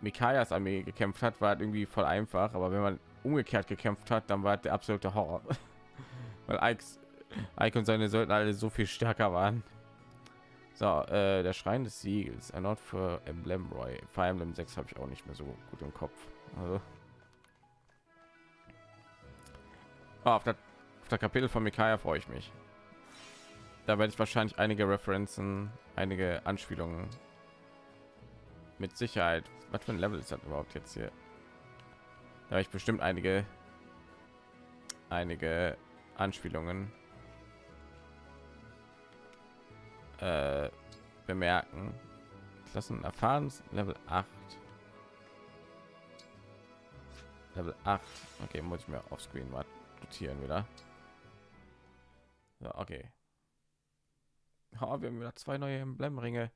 Mikayas Armee gekämpft hat, war irgendwie voll einfach, aber wenn man umgekehrt gekämpft hat, dann war der absolute Horror. Weil Ike, Ike und seine Söldner alle so viel stärker waren. So, äh, der Schrein des Siegels, erneut für Emblem Roy. Fire Emblem 6 habe ich auch nicht mehr so gut im Kopf. Also. Oh, auf, der, auf der Kapitel von Mikaya freue ich mich. Da werde ich wahrscheinlich einige Referenzen, einige Anspielungen mit Sicherheit. Was für ein Level ist das überhaupt jetzt hier? Da ich bestimmt einige einige Anspielungen äh, bemerken. Klassen erfahren Level 8. Level 8. Okay, muss ich mir auf Screen mal notieren wieder. So, okay. Oh, wir haben wieder zwei neue Emblemringe.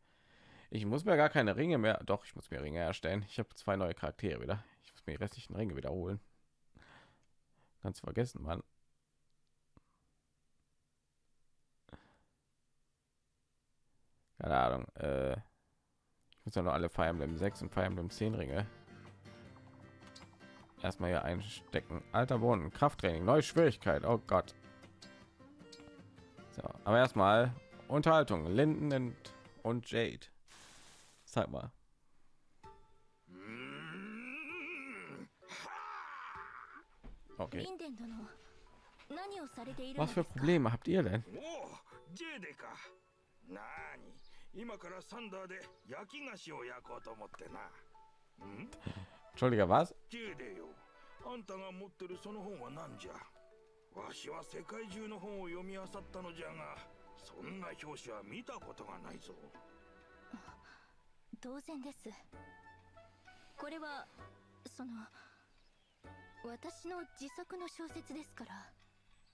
Ich muss mir gar keine Ringe mehr. Doch, ich muss mir Ringe erstellen. Ich habe zwei neue Charaktere wieder mir die restlichen Ringe wiederholen. Ganz vergessen, Mann. Keine Ahnung. Äh, ich muss ja noch alle Fire Emblem 6 und Fire Emblem 10 Ringe. Erstmal hier einstecken. Alter Boden, Krafttraining, neue Schwierigkeit. Oh Gott. So, aber erstmal Unterhaltung. Linden und Jade. Zeig mal. Okay. Was für Probleme habt ihr denn? 今からサンダーで焼き菓子を焼こうと思ってな。ん Entschuldige, was? ジェデよ。あんたが持ってるその本は何じゃわしは世界中の本を読み漁ったのじゃが、そんな表紙は見たことがないぞ。当然です。これは、その、私の自作の小説ですから。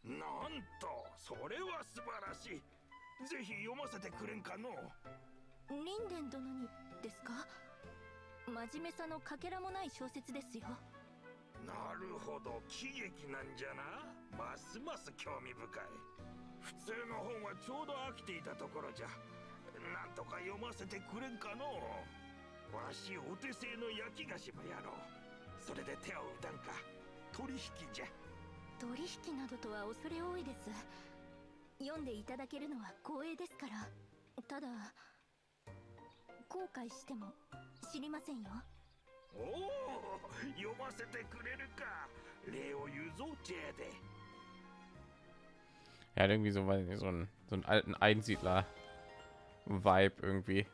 なんとそれは素晴らしい。ぜひ読ませてくれんかのリンデン殿にですか？真面目さのかけらもない小説ですよ。なるほど。喜劇なんじゃな。ますます興味深い。普通の本はちょうど飽きていたところじゃなんとか読ませてくれんかのわしお手製の焼き菓子もやろう。それで手を打たんか。取引じゃ。取引などとは恐れ多いです。読んでいただけるのは光栄ですから。ただ後悔しても知りませんよ。おお読ませてくれるか。礼を言うぞジェで。Er hat irgendwie so, weiß nicht, so einen, so einen alten Einsiedler-Vibe irgendwie.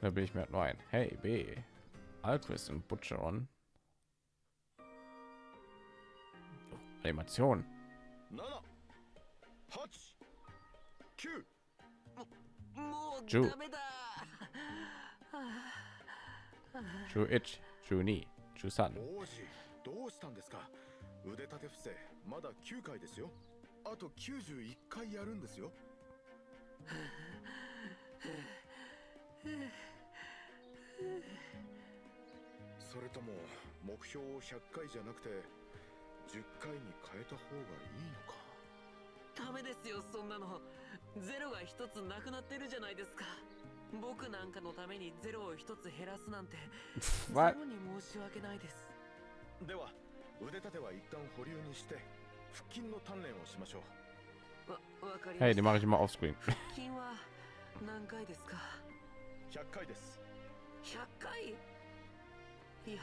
Da bin ich mir halt nur ein. Hey, B. Alquist und Butcheron. Animation. 9もう10ダメだ Chu Ich, Chu Ni, Chu San. 王子どうしたんですか腕立て伏せまだ9回ですよ あと91回やるんですよ。それとも目標を100回じゃなくて10回に変えた方がいいのか。ダメですよそんなの。ゼロが一つなくなってるじゃないですか。僕なんかのためにゼロを一つ減らすなんて ゼ?ロに申し訳ないです。では腕立ては一旦保留にして腹筋の鍛錬をしましょう。わわかりま Hey, し die た mache ich immer offscreen. 筋は何回ですか？100回です。100回？いや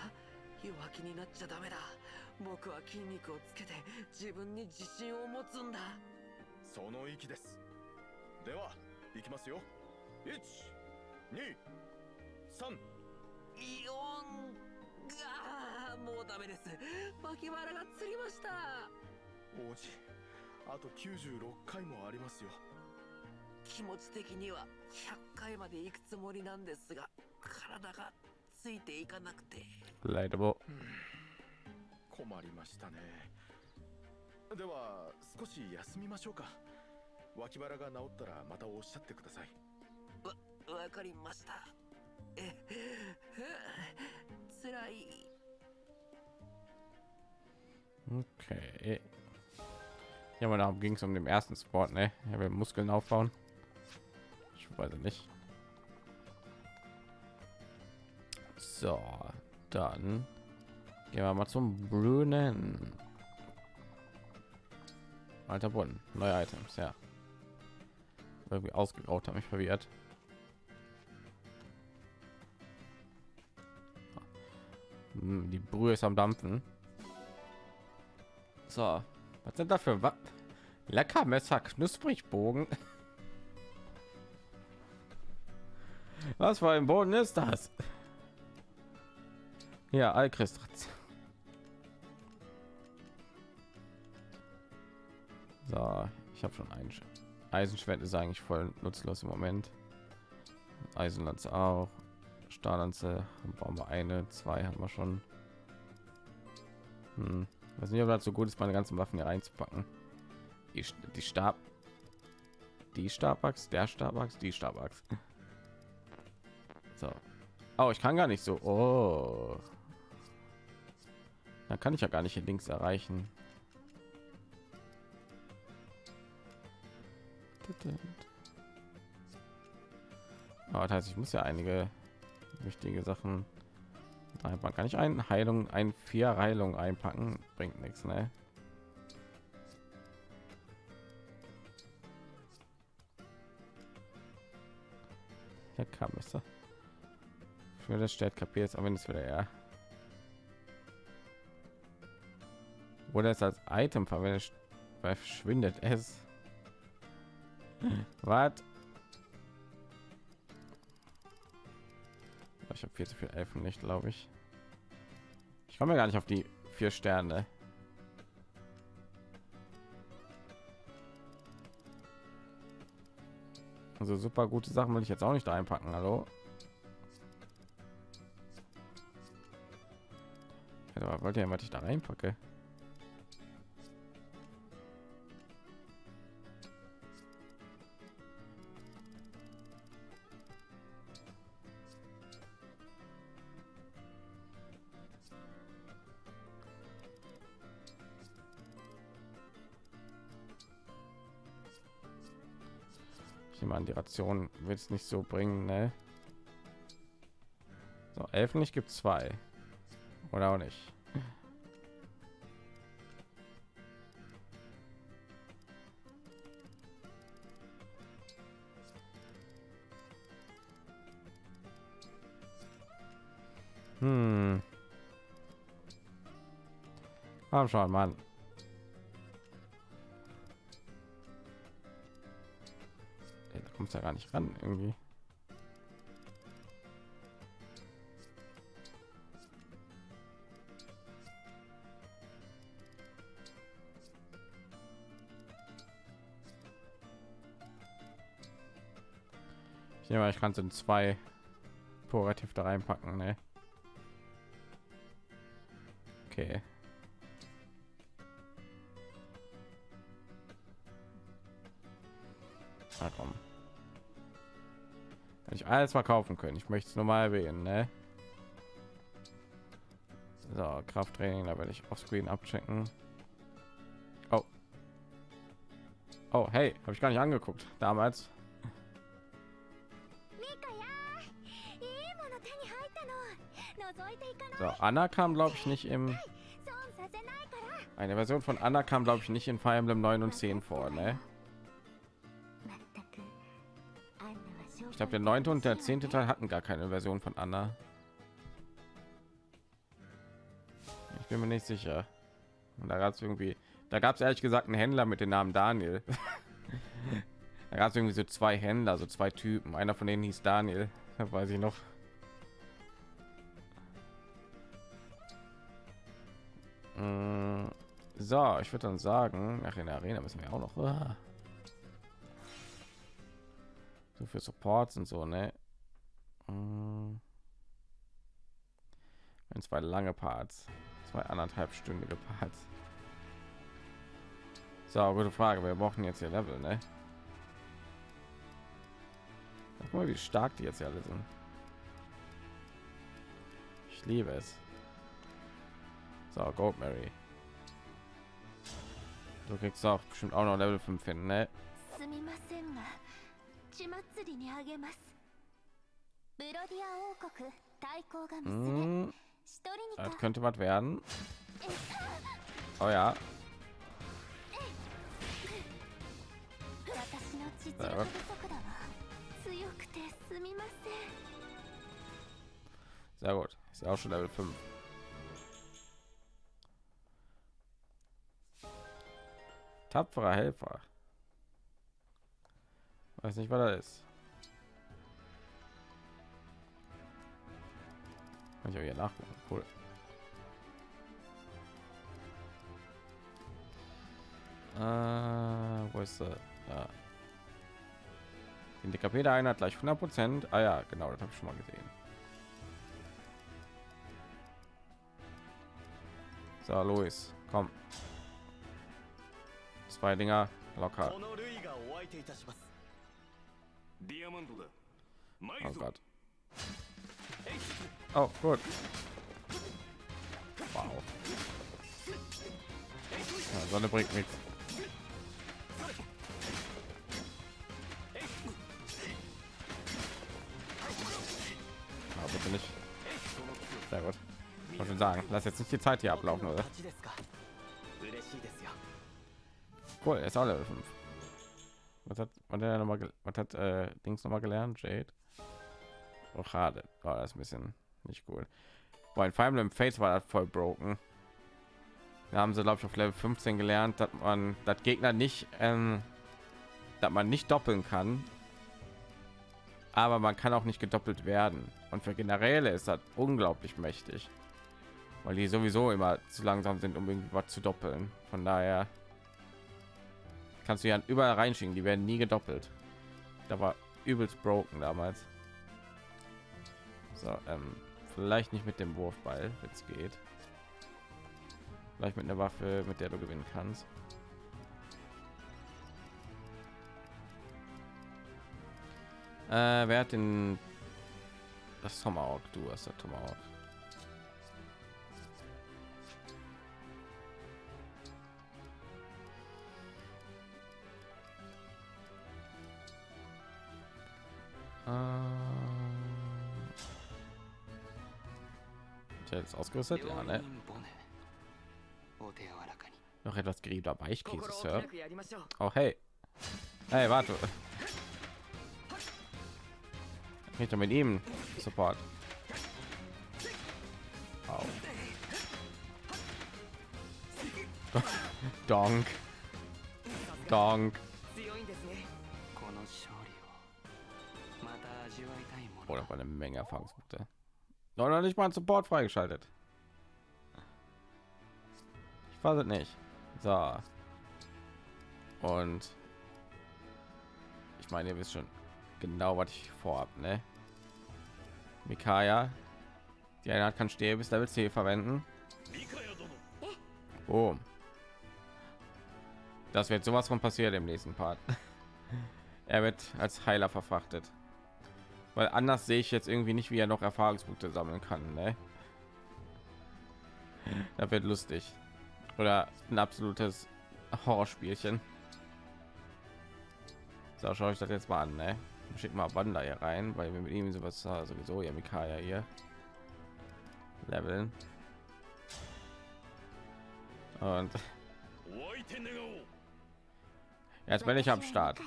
弱気になっちゃダメだ。僕は筋肉をつけて自分に自信を持つんだ。その息です。ではいきますよ。1 2 3 4がもうダメです。脇腹がつりました王子。あと96回もありますよ。気持ち的には100回まで行くつもりなんですが体がついていかなくて。Relatable. 困りましたね。では少し休みましょうか。脇腹が治ったらまたおっしゃってください。わかりました。えつらい。Okay. Ja, aber darum ging es um den ersten Sport, ne? Er will Muskeln aufbauen. Ich weiß nicht. So, dann gehen wir mal zum Brunnen. Alter Brunnen, neue Items, ja. Irgendwie ausgegraut, hat mich verwirrt. Hm, Die Brühe ist am Dampfen. So, was sind dafür? Was? Lecker Messer, knusprig Bogen. Was für ein Boden ist das? Ja, Alchrist. So, ich habe schon ein Sch- Eisenschwert ist eigentlich voll nutzlos im Moment. Eisenlanze auch. Stahllanze brauchen wir eine, zwei haben wir schon. Hm. Weiß nicht, ob das so gut ist, meine ganzen Waffen hier reinzupacken. Die, die Stab, die Stabachs, der Stabachs, die Stabachs. So. Oh, ich kann gar nicht so. Oh. Dann kann ich ja gar nicht hier links erreichen. Aber das heißt, ich muss ja einige wichtige Sachen einpacken. Kann ich ein Heilung, ein vier Heilung einpacken? Bringt nichts, ne? Ja, kam es. Für das stellt kapiert aber wenn es wieder ja. Oder es als Item verwendet, verschwindet es. Was? Ich habe viel zu viel Elfenlicht, glaube ich. Ich komme gar nicht auf die vier Sterne. Also super gute Sachen will ich jetzt auch nicht einpacken. Hallo? Ja, wollt ihr, was ich da reinpacke? An, die Ration wird es nicht so bringen, ne? So, Elfen nicht gibt zwei. Oder auch nicht. Hm. Komm schon, Mann. Kommst ja gar nicht ran irgendwie. Ich nehme, ich kann es in zwei Porativ da reinpacken, ne? Okay. alles mal kaufen können. Ich möchte es nur mal erwähnen. Ne? So, Krafttraining, da werde ich auf Screen abchecken. Oh. Oh, hey, habe ich gar nicht angeguckt damals. So, Anna kam, glaube ich, nicht im. Eine Version von Anna kam, glaube ich, nicht in Fire Emblem 9 und 10 vor, ne? Glaube, der neunte und der zehnte Teil hatten gar keine Version von Anna. Ich bin mir nicht sicher. Und da gab es irgendwie, da gab es ehrlich gesagt einen Händler mit dem Namen Daniel. da gab es irgendwie so zwei Händler, so zwei Typen. Einer von denen hieß Daniel, das weiß ich noch. Mm, So, ich würde dann sagen, nach in der Arena müssen wir auch noch. So für Supports und so, ne? Wenn zwei lange Parts, zwei anderthalbstündige Parts. So, gute Frage. Wir brauchen jetzt hier Level, ne? Guck mal, wie stark die jetzt alle sind. Ich liebe es. So, Gold Mary. Du kriegst auch bestimmt auch noch Level 5 hin, ne? すみませんが血祭りにあげますブロディア王国対抗が娘、 Hm, シトリニカ das könnte was werden. Oh ja, 私の実力不足だわ強くてすみません sehr gut. Ist ja auch schon Level 5. Tapferer Helfer. Weiß nicht, was das ist. Kann ich auch hier nachgucken. Cool. Äh, wo ist er? Da. Die DKP der Einheit gleich 100 Prozent. Ah ja, genau, das habe ich schon mal gesehen. So, Luis, komm. Zwei Dinger locker. Oh Gott. Oh, gut. Wow. Ja, Sonne bringt nichts. Aber bitte nicht. Sehr gut. Ich wollte sagen, lass jetzt nicht die Zeit hier ablaufen, oder? Cool, er ist auch Level 5. Was hat hat, er noch mal, gel- was hat äh, Dings noch mal gelernt? Jade? Oh, schade. Oh, das ein bisschen nicht gut. Boah, in Fire Emblem Fates war das voll broken. Da haben sie, glaube ich, auf Level 15 gelernt, dass man das Gegner nicht, ähm, dass man nicht doppeln kann. Aber man kann auch nicht gedoppelt werden. Und für Generäle ist das unglaublich mächtig. Weil die sowieso immer zu langsam sind, um irgendwie was zu doppeln. Von daher kannst du ja überall reinschicken, die werden nie gedoppelt. Da war übelst broken damals. So, ähm, vielleicht nicht mit dem Wurfball, wenn es geht. Vielleicht mit einer Waffe, mit der du gewinnen kannst. Äh, wer hat den das Tomahawk? Du hast der Tomahawk. ich jetzt ausgerüstet? Ja, ne? Noch etwas geriebener Weichkäse, Sir. Oh, hey. Hey, warte. Ich mit ihm. sofort. Au. Donk. Donk. Oder oh, eine Menge Erfahrungspunkte. Noch nicht mal ein Support freigeschaltet. Ich weiß es nicht. So. Und ich meine, ihr wisst schon, genau, was ich vorhab, ne? Mikaya, die eine kann Stäbe bis Level C verwenden. Oh. Das wird sowas von passiert im nächsten Part. er wird als Heiler verfrachtet. Weil anders sehe ich jetzt irgendwie nicht, wie er noch Erfahrungspunkte sammeln kann. Ne? Da wird lustig. Oder ein absolutes Horrorspielchen. So, schaue ich das jetzt mal an. Ne? Schick mal Wanda hier rein, weil wir mit ihm sowas äh, sowieso ja Mikaya hier leveln. Und jetzt bin ich am Start.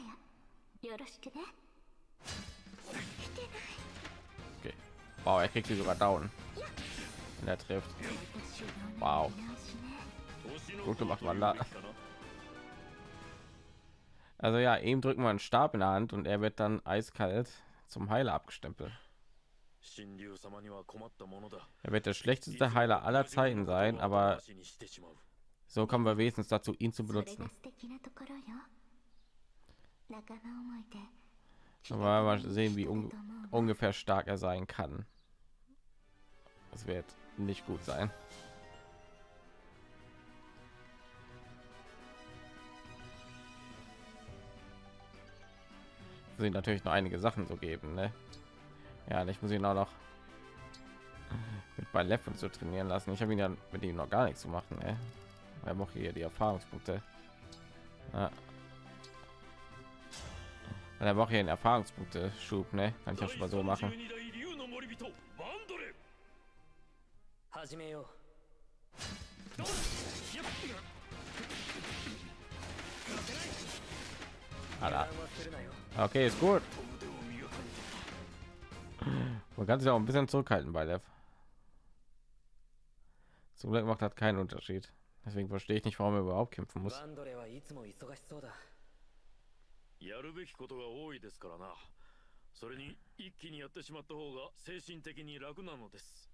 Wow, er kriegt sie sogar down. Wenn er trifft. Wow. Gut gemacht, Wanda. Also ja, ihm drücken wir einen Stab in der Hand und er wird dann eiskalt zum Heiler abgestempelt. Er wird der schlechteste Heiler aller Zeiten sein, aber so kommen wir wenigstens dazu, ihn zu benutzen. Aber mal sehen, wie un ungefähr stark er sein kann. Das wird nicht gut sein. Sie natürlich noch einige Sachen so geben, ne? Ja, ich muss ihn auch noch mit bei Lev so trainieren lassen. Ich habe ihn ja mit ihm noch gar nichts zu machen, ne? Er braucht hier die Erfahrungspunkte. Ja. Und er braucht hier einen Erfahrungspunkte Schub, ne? Kann ich ja schon mal so machen. 始めよう Alter. 油断はするなよ Okay, ist gut. Man kann sich auch ein bisschen zurückhalten bei Lev. Zum Glück macht das keinen Unterschied. Deswegen verstehe ich nicht, warum er überhaupt kämpfen muss. バンドレはいつも忙しそうだやるべきことが多いですからなそれに一気にやってしまった方が精神的に楽なのです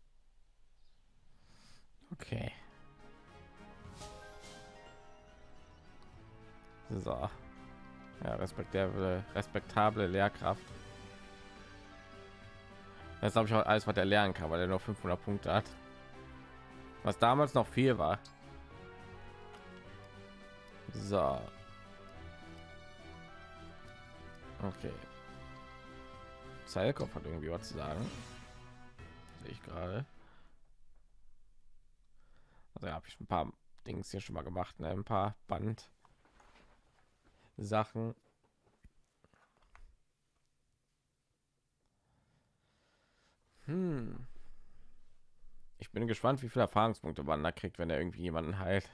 Okay. So. Ja, respektable, respektable Lehrkraft. Das habe ich auch alles, was er lernen kann, weil er nur 500 Punkte hat. Was damals noch viel war. So. Okay. Zeilkopf hat irgendwie was zu sagen. Sehe ich gerade. Also habe ich ein paar Dings hier schon mal gemacht, ne? ein paar Band Sachen. Hm. Ich bin gespannt, wie viele Erfahrungspunkte man da kriegt, wenn er irgendwie jemanden heilt.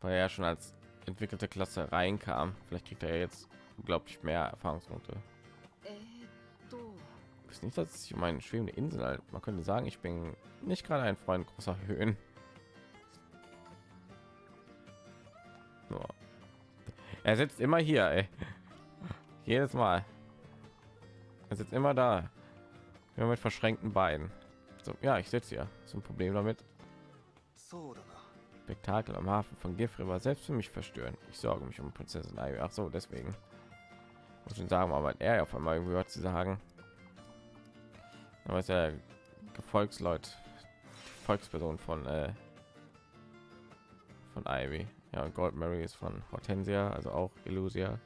Weil er schon als entwickelte Klasse reinkam. Vielleicht kriegt er jetzt unglaublich mehr Erfahrungspunkte ist nicht, dass ich meine schwebende Insel halt. Man könnte sagen, ich bin nicht gerade ein Freund großer Höhen. So. Er sitzt immer hier, ey. Jedes Mal. Er sitzt immer da. Immer mit verschränkten Beinen. So, ja, ich sitze hier. Zum Problem damit. Spektakel am Hafen von Giffre war selbst für mich verstören. Ich sorge mich um Prinzessin Ivy. Ach so, deswegen. Muss ich sagen, aber er ja auf einmal gehört zu sagen aber ist ja Gefolgsleut, Volksperson von äh, von Ivy. Ja, Gold Mary ist von Hortensia, also auch Illusia.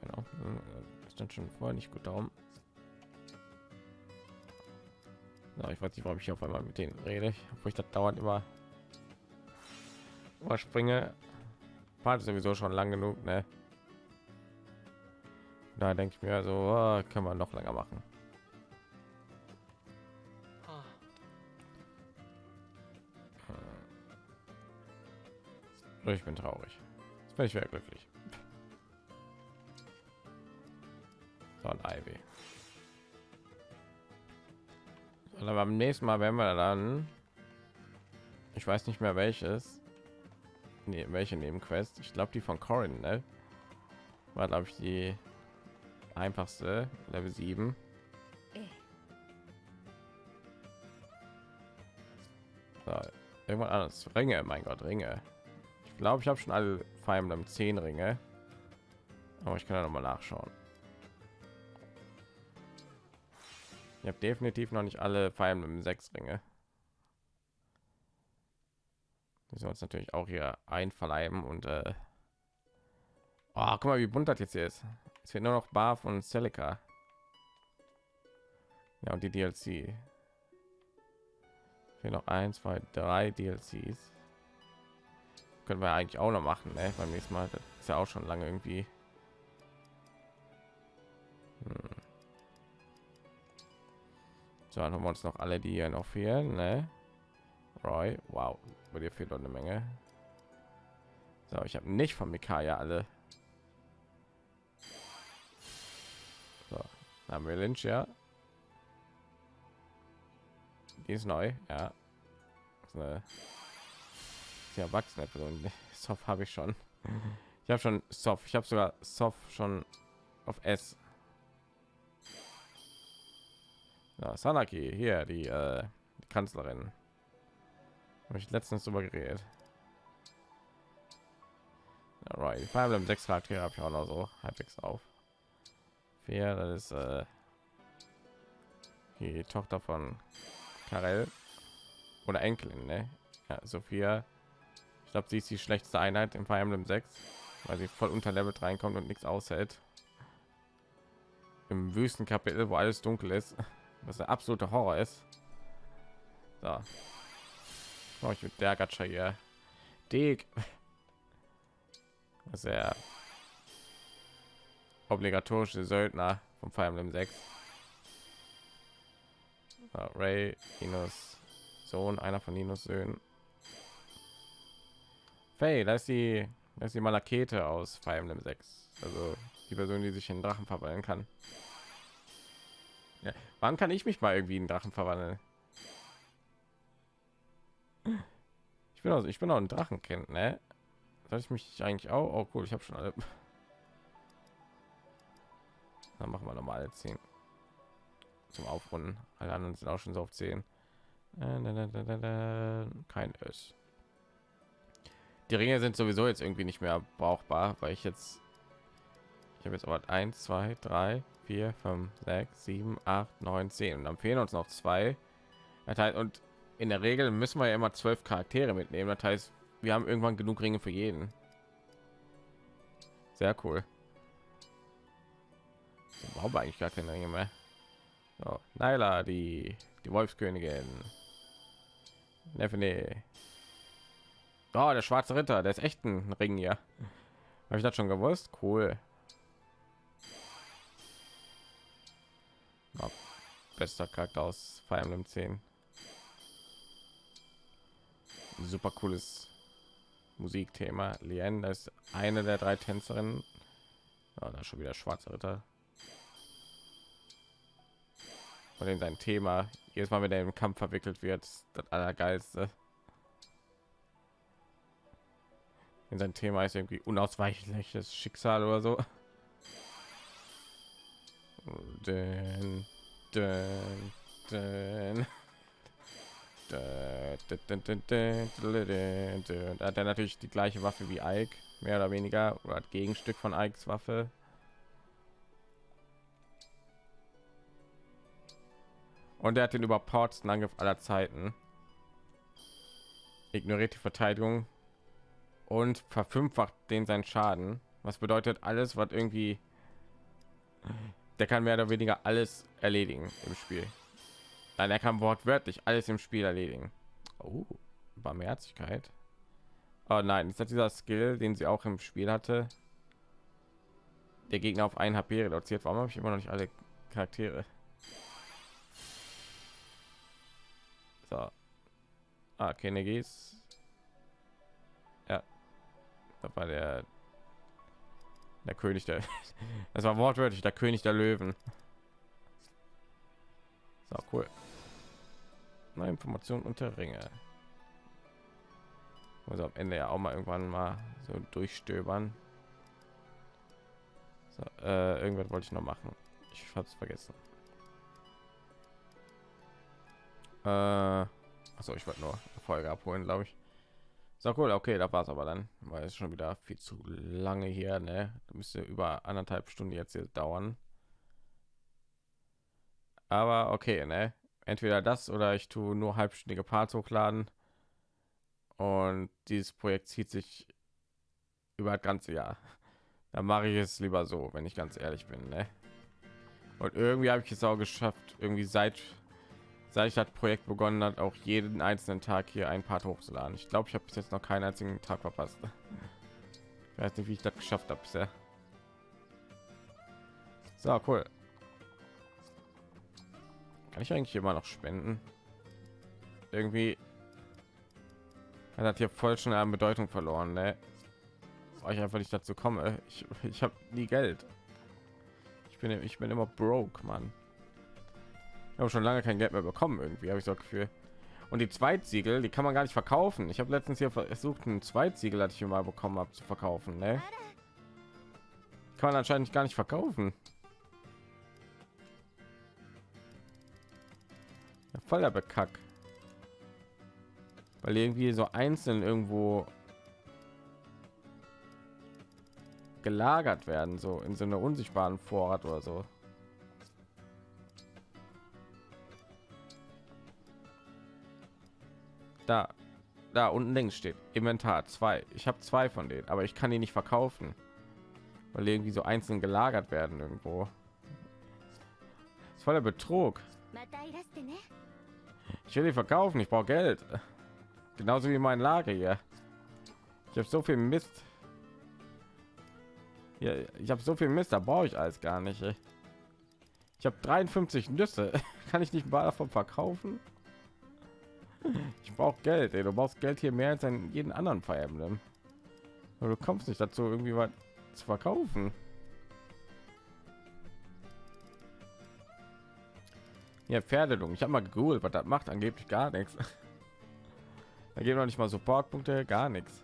Genau. dann schon vorher nicht gut darum. Na, ich weiß nicht, warum ich auf einmal mit denen rede, wo ich das dauernd immer überspringe. Part ist sowieso schon lang genug, ne? Da denke ich mir so, oh, können wir noch länger machen. Ich bin traurig. Jetzt bin ich wieder glücklich. So ein Ivy. Aber beim nächsten Mal werden wir dann, ich weiß nicht mehr welches, nee, welche Nebenquest. Ich glaube die von Corin, ne? War glaube ich die einfachste, Level 7. ええ So, Irgendwann anders. Ringe, mein Gott, Ringe. Ich glaube, ich habe schon alle Fire Emblem 10 Ringe. Aber ich kann ja noch mal nachschauen. Ich habe definitiv noch nicht alle Fire Emblem 6 Ringe. Wir uns natürlich auch hier einverleiben und äh oh, guck mal, wie bunt das jetzt hier ist. Es fehlt nur noch Barf und Celica. Ja, und die DLC. Fehlen noch ein, zwei, drei DLCs. Können wir eigentlich auch noch machen, ne? Beim nächsten Mal. Das ist ja auch schon lange irgendwie. Hm. So, dann haben wir uns noch alle, die hier noch fehlen, ne? Roy, wow, bei dir fehlt noch eine Menge. So, ich habe nicht von Mikaya alle. So, haben wir Lynch, ja. Die ist neu, ja. Das ist eine sehr erwachsene Person. Soft habe ich schon. Ich habe schon Soft. Ich habe sogar Soft schon auf S. Ja, Sanaki hier, die, äh, die Kanzlerin. Habe ich letztens drüber geredet. Alright, die Fire Emblem 6 Charaktere habe ich auch noch so halbwegs auf. Vier, das ist äh, die Tochter von Karel oder Enkelin, ne? Ja, Sophia. Ich glaube, sie ist die schlechteste Einheit im Fire Emblem 6, weil sie voll unter Level reinkommt und nichts aushält. Im Wüstenkapitel, wo alles dunkel ist, was der absolute Horror ist. So. Oh, ich mit der Gacha hier. Dick. Sehr obligatorische Söldner vom Fire Emblem 6. Ja, Ray, Ninos Sohn, einer von Ninos Söhnen. Faye, da ist die, da ist die Malakete aus Fire Emblem 6. Also die Person, die sich in Drachen verwandeln kann. Ja, wann kann ich mich mal irgendwie in Drachen verwandeln? Ich bin also, ich bin auch ein Drachenkind, ne? Soll ich mich eigentlich auch? Oh cool, ich habe schon alle. Dann machen wir normal 10 zum Aufrunden. Alle anderen sind auch schon so auf 10. Äh, kein S. Die Ringe sind sowieso jetzt irgendwie nicht mehr brauchbar, weil ich jetzt ich habe jetzt aber 1, 2, 3, 4, 5, 6, 7, 8, 9, 10 und dann fehlen uns noch zwei. Heißt, und in der Regel müssen wir ja immer zwölf Charaktere mitnehmen. Das heißt, wir haben irgendwann genug Ringe für jeden. Sehr cool. Brauchen wir eigentlich gar keine Ringe mehr. So, Naila, die die Wolfskönigin. Nefene. Oh, der schwarze Ritter, der ist echt ein Ring hier. Habe ich das schon gewusst? Cool. Oh, bester Charakter aus Fire Emblem 10. Super cooles Musikthema. Lien ist eine der drei Tänzerinnen. Oh, da schon wieder schwarze Ritter. Und in sein Thema jedes Mal, wenn er im Kampf verwickelt wird, das allergeilste. In sein Thema ist irgendwie unausweichliches Schicksal oder so. Den, den, den. Hat er natürlich die gleiche Waffe wie Ike, mehr oder weniger, oder hat Gegenstück von Ikes Waffe. Und er hat den überpowertsten Angriff aller Zeiten. Ignoriert die Verteidigung und verfünffacht den seinen Schaden. Was bedeutet alles, was irgendwie der kann mehr oder weniger alles erledigen im Spiel. Nein, er kann wortwörtlich alles im Spiel erledigen. Oh, Barmherzigkeit. Oh nein, ist das dieser Skill, den sie auch im Spiel hatte? Der Gegner auf ein HP reduziert. Warum habe ich immer noch nicht alle Charaktere? So. Ah, Kennegis. Ja. Das war der der König der Das war wortwörtlich der König der Löwen. So cool. Neue Informationen unter Ringe. Also am Ende ja auch mal irgendwann mal so durchstöbern. So, äh, irgendwas wollte ich noch machen. Ich habe es vergessen. Äh, Achso, ich wollte nur Folge abholen, glaube ich. So cool, okay, da war es aber dann, weil es schon wieder viel zu lange hier, ne? Da müsste über anderthalb Stunden jetzt hier dauern. Aber okay, ne? Entweder das oder ich tue nur halbstündige Parts hochladen. Und dieses Projekt zieht sich über das ganze Jahr. Dann mache ich es lieber so, wenn ich ganz ehrlich bin, ne? Und irgendwie habe ich es auch geschafft, irgendwie seit seit ich das Projekt begonnen hat, auch jeden einzelnen Tag hier ein Part hochzuladen. Ich glaube, ich habe bis jetzt noch keinen einzigen Tag verpasst. Ich weiß nicht, wie ich das geschafft habe bisher. So, cool. Kann ich eigentlich immer noch spenden? Irgendwie hat das hier voll schon an Bedeutung verloren, ne? Weil ich einfach nicht dazu komme. Ich, ich habe nie Geld. Ich bin ich bin immer broke, Mann. Ich habe schon lange kein Geld mehr bekommen irgendwie, habe ich so Gefühl. Und die Zweitsiegel, die kann man gar nicht verkaufen. Ich habe letztens hier versucht, ein Zweitsiegel, hatte ich mal bekommen habe, zu verkaufen. Ne? Kann man anscheinend gar nicht verkaufen. Ja, voller Bekack. Weil irgendwie so einzeln irgendwo gelagert werden, so in so einer unsichtbaren Vorrat oder so. Da, da unten links steht Inventar 2. Ich habe zwei von denen, aber ich kann die nicht verkaufen, weil irgendwie so einzeln gelagert werden irgendwo. Ist voller Betrug. Ich will die verkaufen, ich brauche Geld. Genauso wie mein Lager hier. Ich habe so viel Mist. Ja, ich habe so viel Mist, da brauche ich alles gar nicht. Ich habe 53 Nüsse. Kann ich nicht mal davon verkaufen? Ich brauche Geld. Ey. Du brauchst Geld hier mehr als in jeden anderen Fire Emblem. Aber du kommst nicht dazu, irgendwie was zu verkaufen. Ja, Pferdelung. Ich habe mal gegoogelt, was das macht. Angeblich gar nichts. Da geben noch nicht mal Supportpunkte, gar nichts.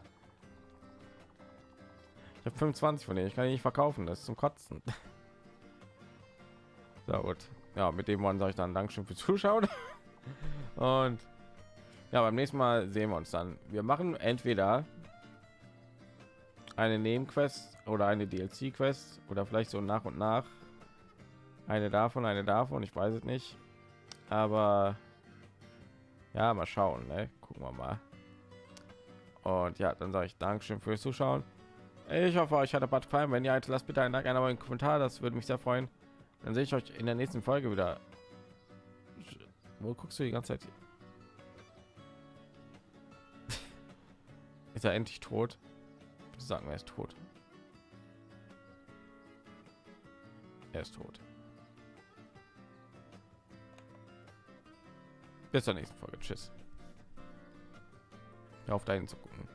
Ich habe 25 von denen. Ich kann die nicht verkaufen. Das ist zum Kotzen. So gut. Ja, mit dem Mann sage ich dann Dankeschön für Zuschauen. Und ja, beim nächsten Mal sehen wir uns dann. Wir machen entweder eine Nebenquest oder eine DLC-Quest oder vielleicht so nach und nach eine davon, eine davon. Ich weiß es nicht, aber ja, mal schauen. Ne? Gucken wir mal. Und ja, dann sage ich Dankeschön fürs Zuschauen. Ich hoffe, euch hat der Bad gefallen. Wenn halt, lasst bitte einen Like, einen Kommentar. Das würde mich sehr freuen. Dann sehe ich euch in der nächsten Folge wieder. Wo guckst du die ganze Zeit? Ist er endlich tot? Sagen wir, er ist tot. Er ist tot. Bis zur nächsten Folge. Tschüss. Auf dahin zu gucken.